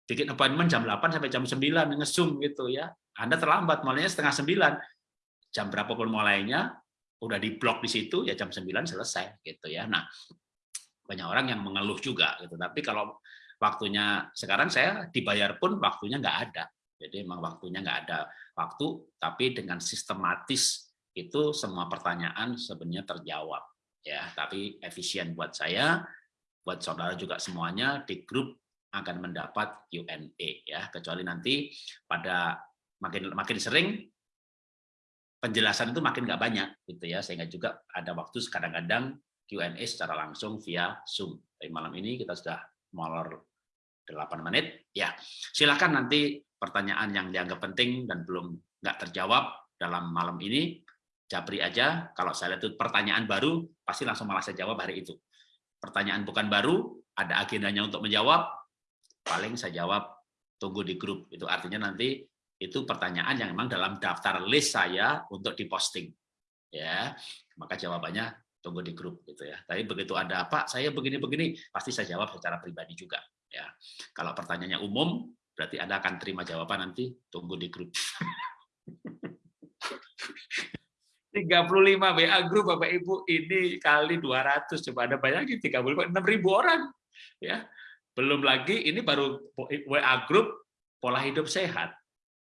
Bikin appointment jam 8 sampai jam 9 ngesum gitu ya. Anda terlambat mulainya setengah 9 jam berapapun mulainya udah di blok di situ ya jam 9 selesai gitu ya. Nah, banyak orang yang mengeluh juga gitu. Tapi kalau waktunya sekarang saya dibayar pun waktunya nggak ada. Jadi memang waktunya nggak ada waktu, tapi dengan sistematis itu semua pertanyaan sebenarnya terjawab ya. Tapi efisien buat saya, buat saudara juga semuanya di grup akan mendapat Q&A ya. Kecuali nanti pada makin makin sering penjelasan itu makin nggak banyak gitu ya sehingga juga ada waktu kadang-kadang Q&A secara langsung via Zoom. Tapi malam ini kita sudah molor 8 menit. Ya, silakan nanti pertanyaan yang dianggap penting dan belum nggak terjawab dalam malam ini, japri aja. Kalau saya lihat itu pertanyaan baru, pasti langsung malah saya jawab hari itu. Pertanyaan bukan baru, ada agendanya untuk menjawab, paling saya jawab tunggu di grup. Itu artinya nanti itu pertanyaan yang memang dalam daftar list saya untuk diposting ya. Maka jawabannya tunggu di grup gitu ya. Tapi begitu ada apa saya begini-begini pasti saya jawab secara pribadi juga ya. Kalau pertanyaannya umum berarti anda akan terima jawaban nanti tunggu di grup. 35 WA grup Bapak Ibu ini kali 200 coba Anda bayangin 35 ribu orang ya. Belum lagi ini baru WA grup pola hidup sehat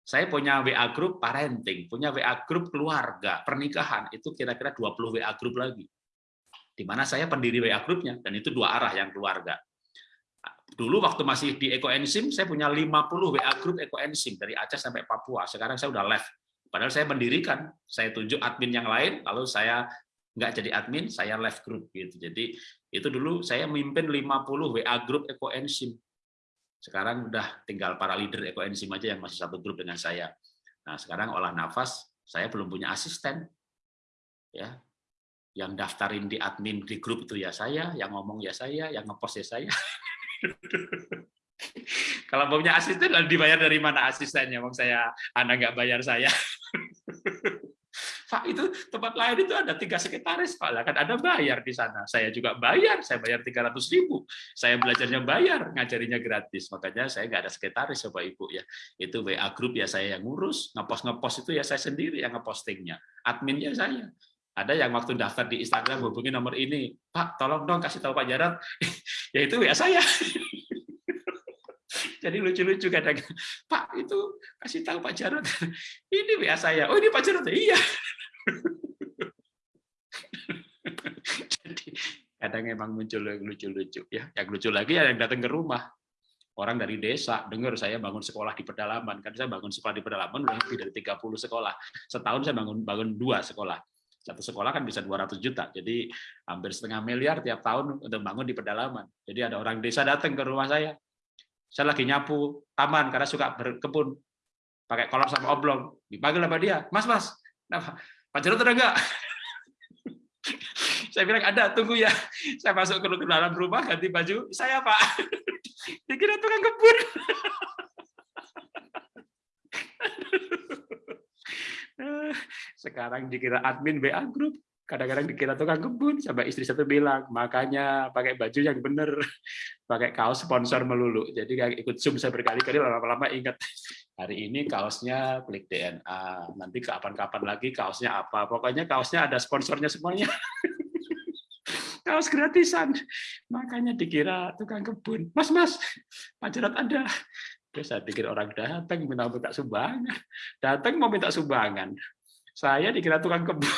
saya punya WA group parenting, punya WA group keluarga, pernikahan, itu kira-kira 20 WA group lagi. Di mana saya pendiri WA grupnya, dan itu dua arah yang keluarga. Dulu waktu masih di Ekoenzim, saya punya 50 WA group Ekoenzim, dari Aceh sampai Papua. Sekarang saya udah left. Padahal saya mendirikan, saya tunjuk admin yang lain, lalu saya nggak jadi admin, saya left group. gitu. Jadi itu dulu saya memimpin 50 WA group Ekoenzim sekarang udah tinggal para leader ekoenzim aja yang masih satu grup dengan saya. Nah, sekarang olah nafas, saya belum punya asisten. Ya. Yang daftarin di admin di grup itu ya saya, yang ngomong ya saya, yang ngepost ya saya. <laughs> Kalau punya asisten, dibayar dari mana asistennya? Mau saya, Anda nggak bayar saya. <laughs> Pak itu tempat lain itu ada tiga sekretaris Pak. Lah kan ada bayar di sana. Saya juga bayar saya bayar tiga ratus ribu. Saya belajarnya bayar ngajarinya gratis. Makanya saya nggak ada sekretaris Bapak Ibu ya. Itu WA grup ya saya yang ngurus ngepost ngepost itu ya saya sendiri yang ngepostingnya. Adminnya saya. Ada yang waktu daftar di Instagram hubungi nomor ini. Pak tolong dong kasih tahu Pak Jarot <laughs> ya itu WA saya <laughs> jadi lucu-lucu kadang Pak itu kasih tahu Pak Jarot ini WA saya oh ini Pak Jarot iya Jadi kadang emang muncul lucu-lucu ya. Yang lucu lagi ya yang datang ke rumah. Orang dari desa dengar saya bangun sekolah di pedalaman. Kan saya bangun sekolah di pedalaman udah lebih dari 30 sekolah. Setahun saya bangun bangun dua sekolah. Satu sekolah kan bisa 200 juta. Jadi hampir setengah miliar tiap tahun untuk bangun di pedalaman. Jadi ada orang desa datang ke rumah saya. Saya lagi nyapu taman karena suka berkebun pakai kolor sama oblong. Dipanggil sama dia mas mas nah, Pak Jarod ada enggak <laughs> saya bilang ada tunggu ya. Saya masuk ke dalam rumah ganti baju saya pak. <laughs> Dikira tukang kebun. <laughs> Sekarang dikira admin WA grup kadang-kadang dikira tukang kebun sampai istri satu bilang makanya pakai baju yang bener <laughs> pakai kaos sponsor melulu. Jadi kayak ikut zoom saya berkali-kali lama-lama ingat. <laughs> Hari ini kaosnya klik DNA nanti kapan-kapan lagi kaosnya apa. Pokoknya kaosnya ada sponsornya semuanya. <laughs> Kaos gratisan. Makanya dikira tukang kebun. Mas mas Pak Jarot ada. Terus saya pikir orang datang minta minta sumbangan. Datang mau minta sumbangan. Saya dikira tukang kebun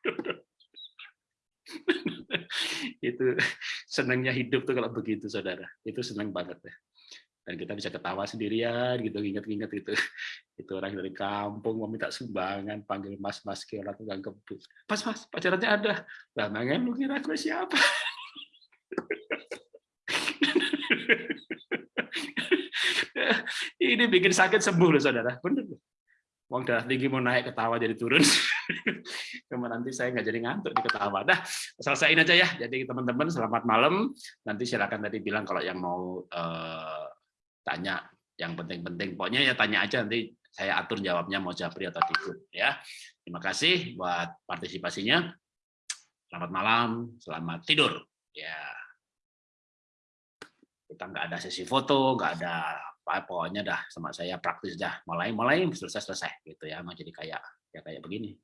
<laughs> itu senangnya hidup tuh kalau begitu saudara. Itu senang banget ya. Dan kita bisa ketawa sendirian gitu ingat-ingat itu <laughs> itu orang dari kampung mau minta sumbangan panggil mas mas ke orang tukang kebun pas mas pacarannya ada. Lah lu kira gue siapa? <laughs> Ini bikin sakit sembuh loh saudara. Bener uang darah tinggi mau naik ketawa jadi turun. <laughs> Cuma nanti saya nggak jadi ngantuk di ketawa. Dah selesaiin aja ya. Jadi teman-teman selamat malam. Nanti silakan tadi bilang kalau yang mau uh, tanya yang penting-penting. Pokoknya ya tanya aja nanti saya atur jawabnya mau Japri atau Dikut ya. Terima kasih buat partisipasinya. Selamat malam selamat tidur. Ya. Kita nggak ada sesi foto nggak ada pokoknya dah sama saya praktis dah. Mulai mulai selesai selesai gitu ya. Mau jadi kayak ya kayak begini.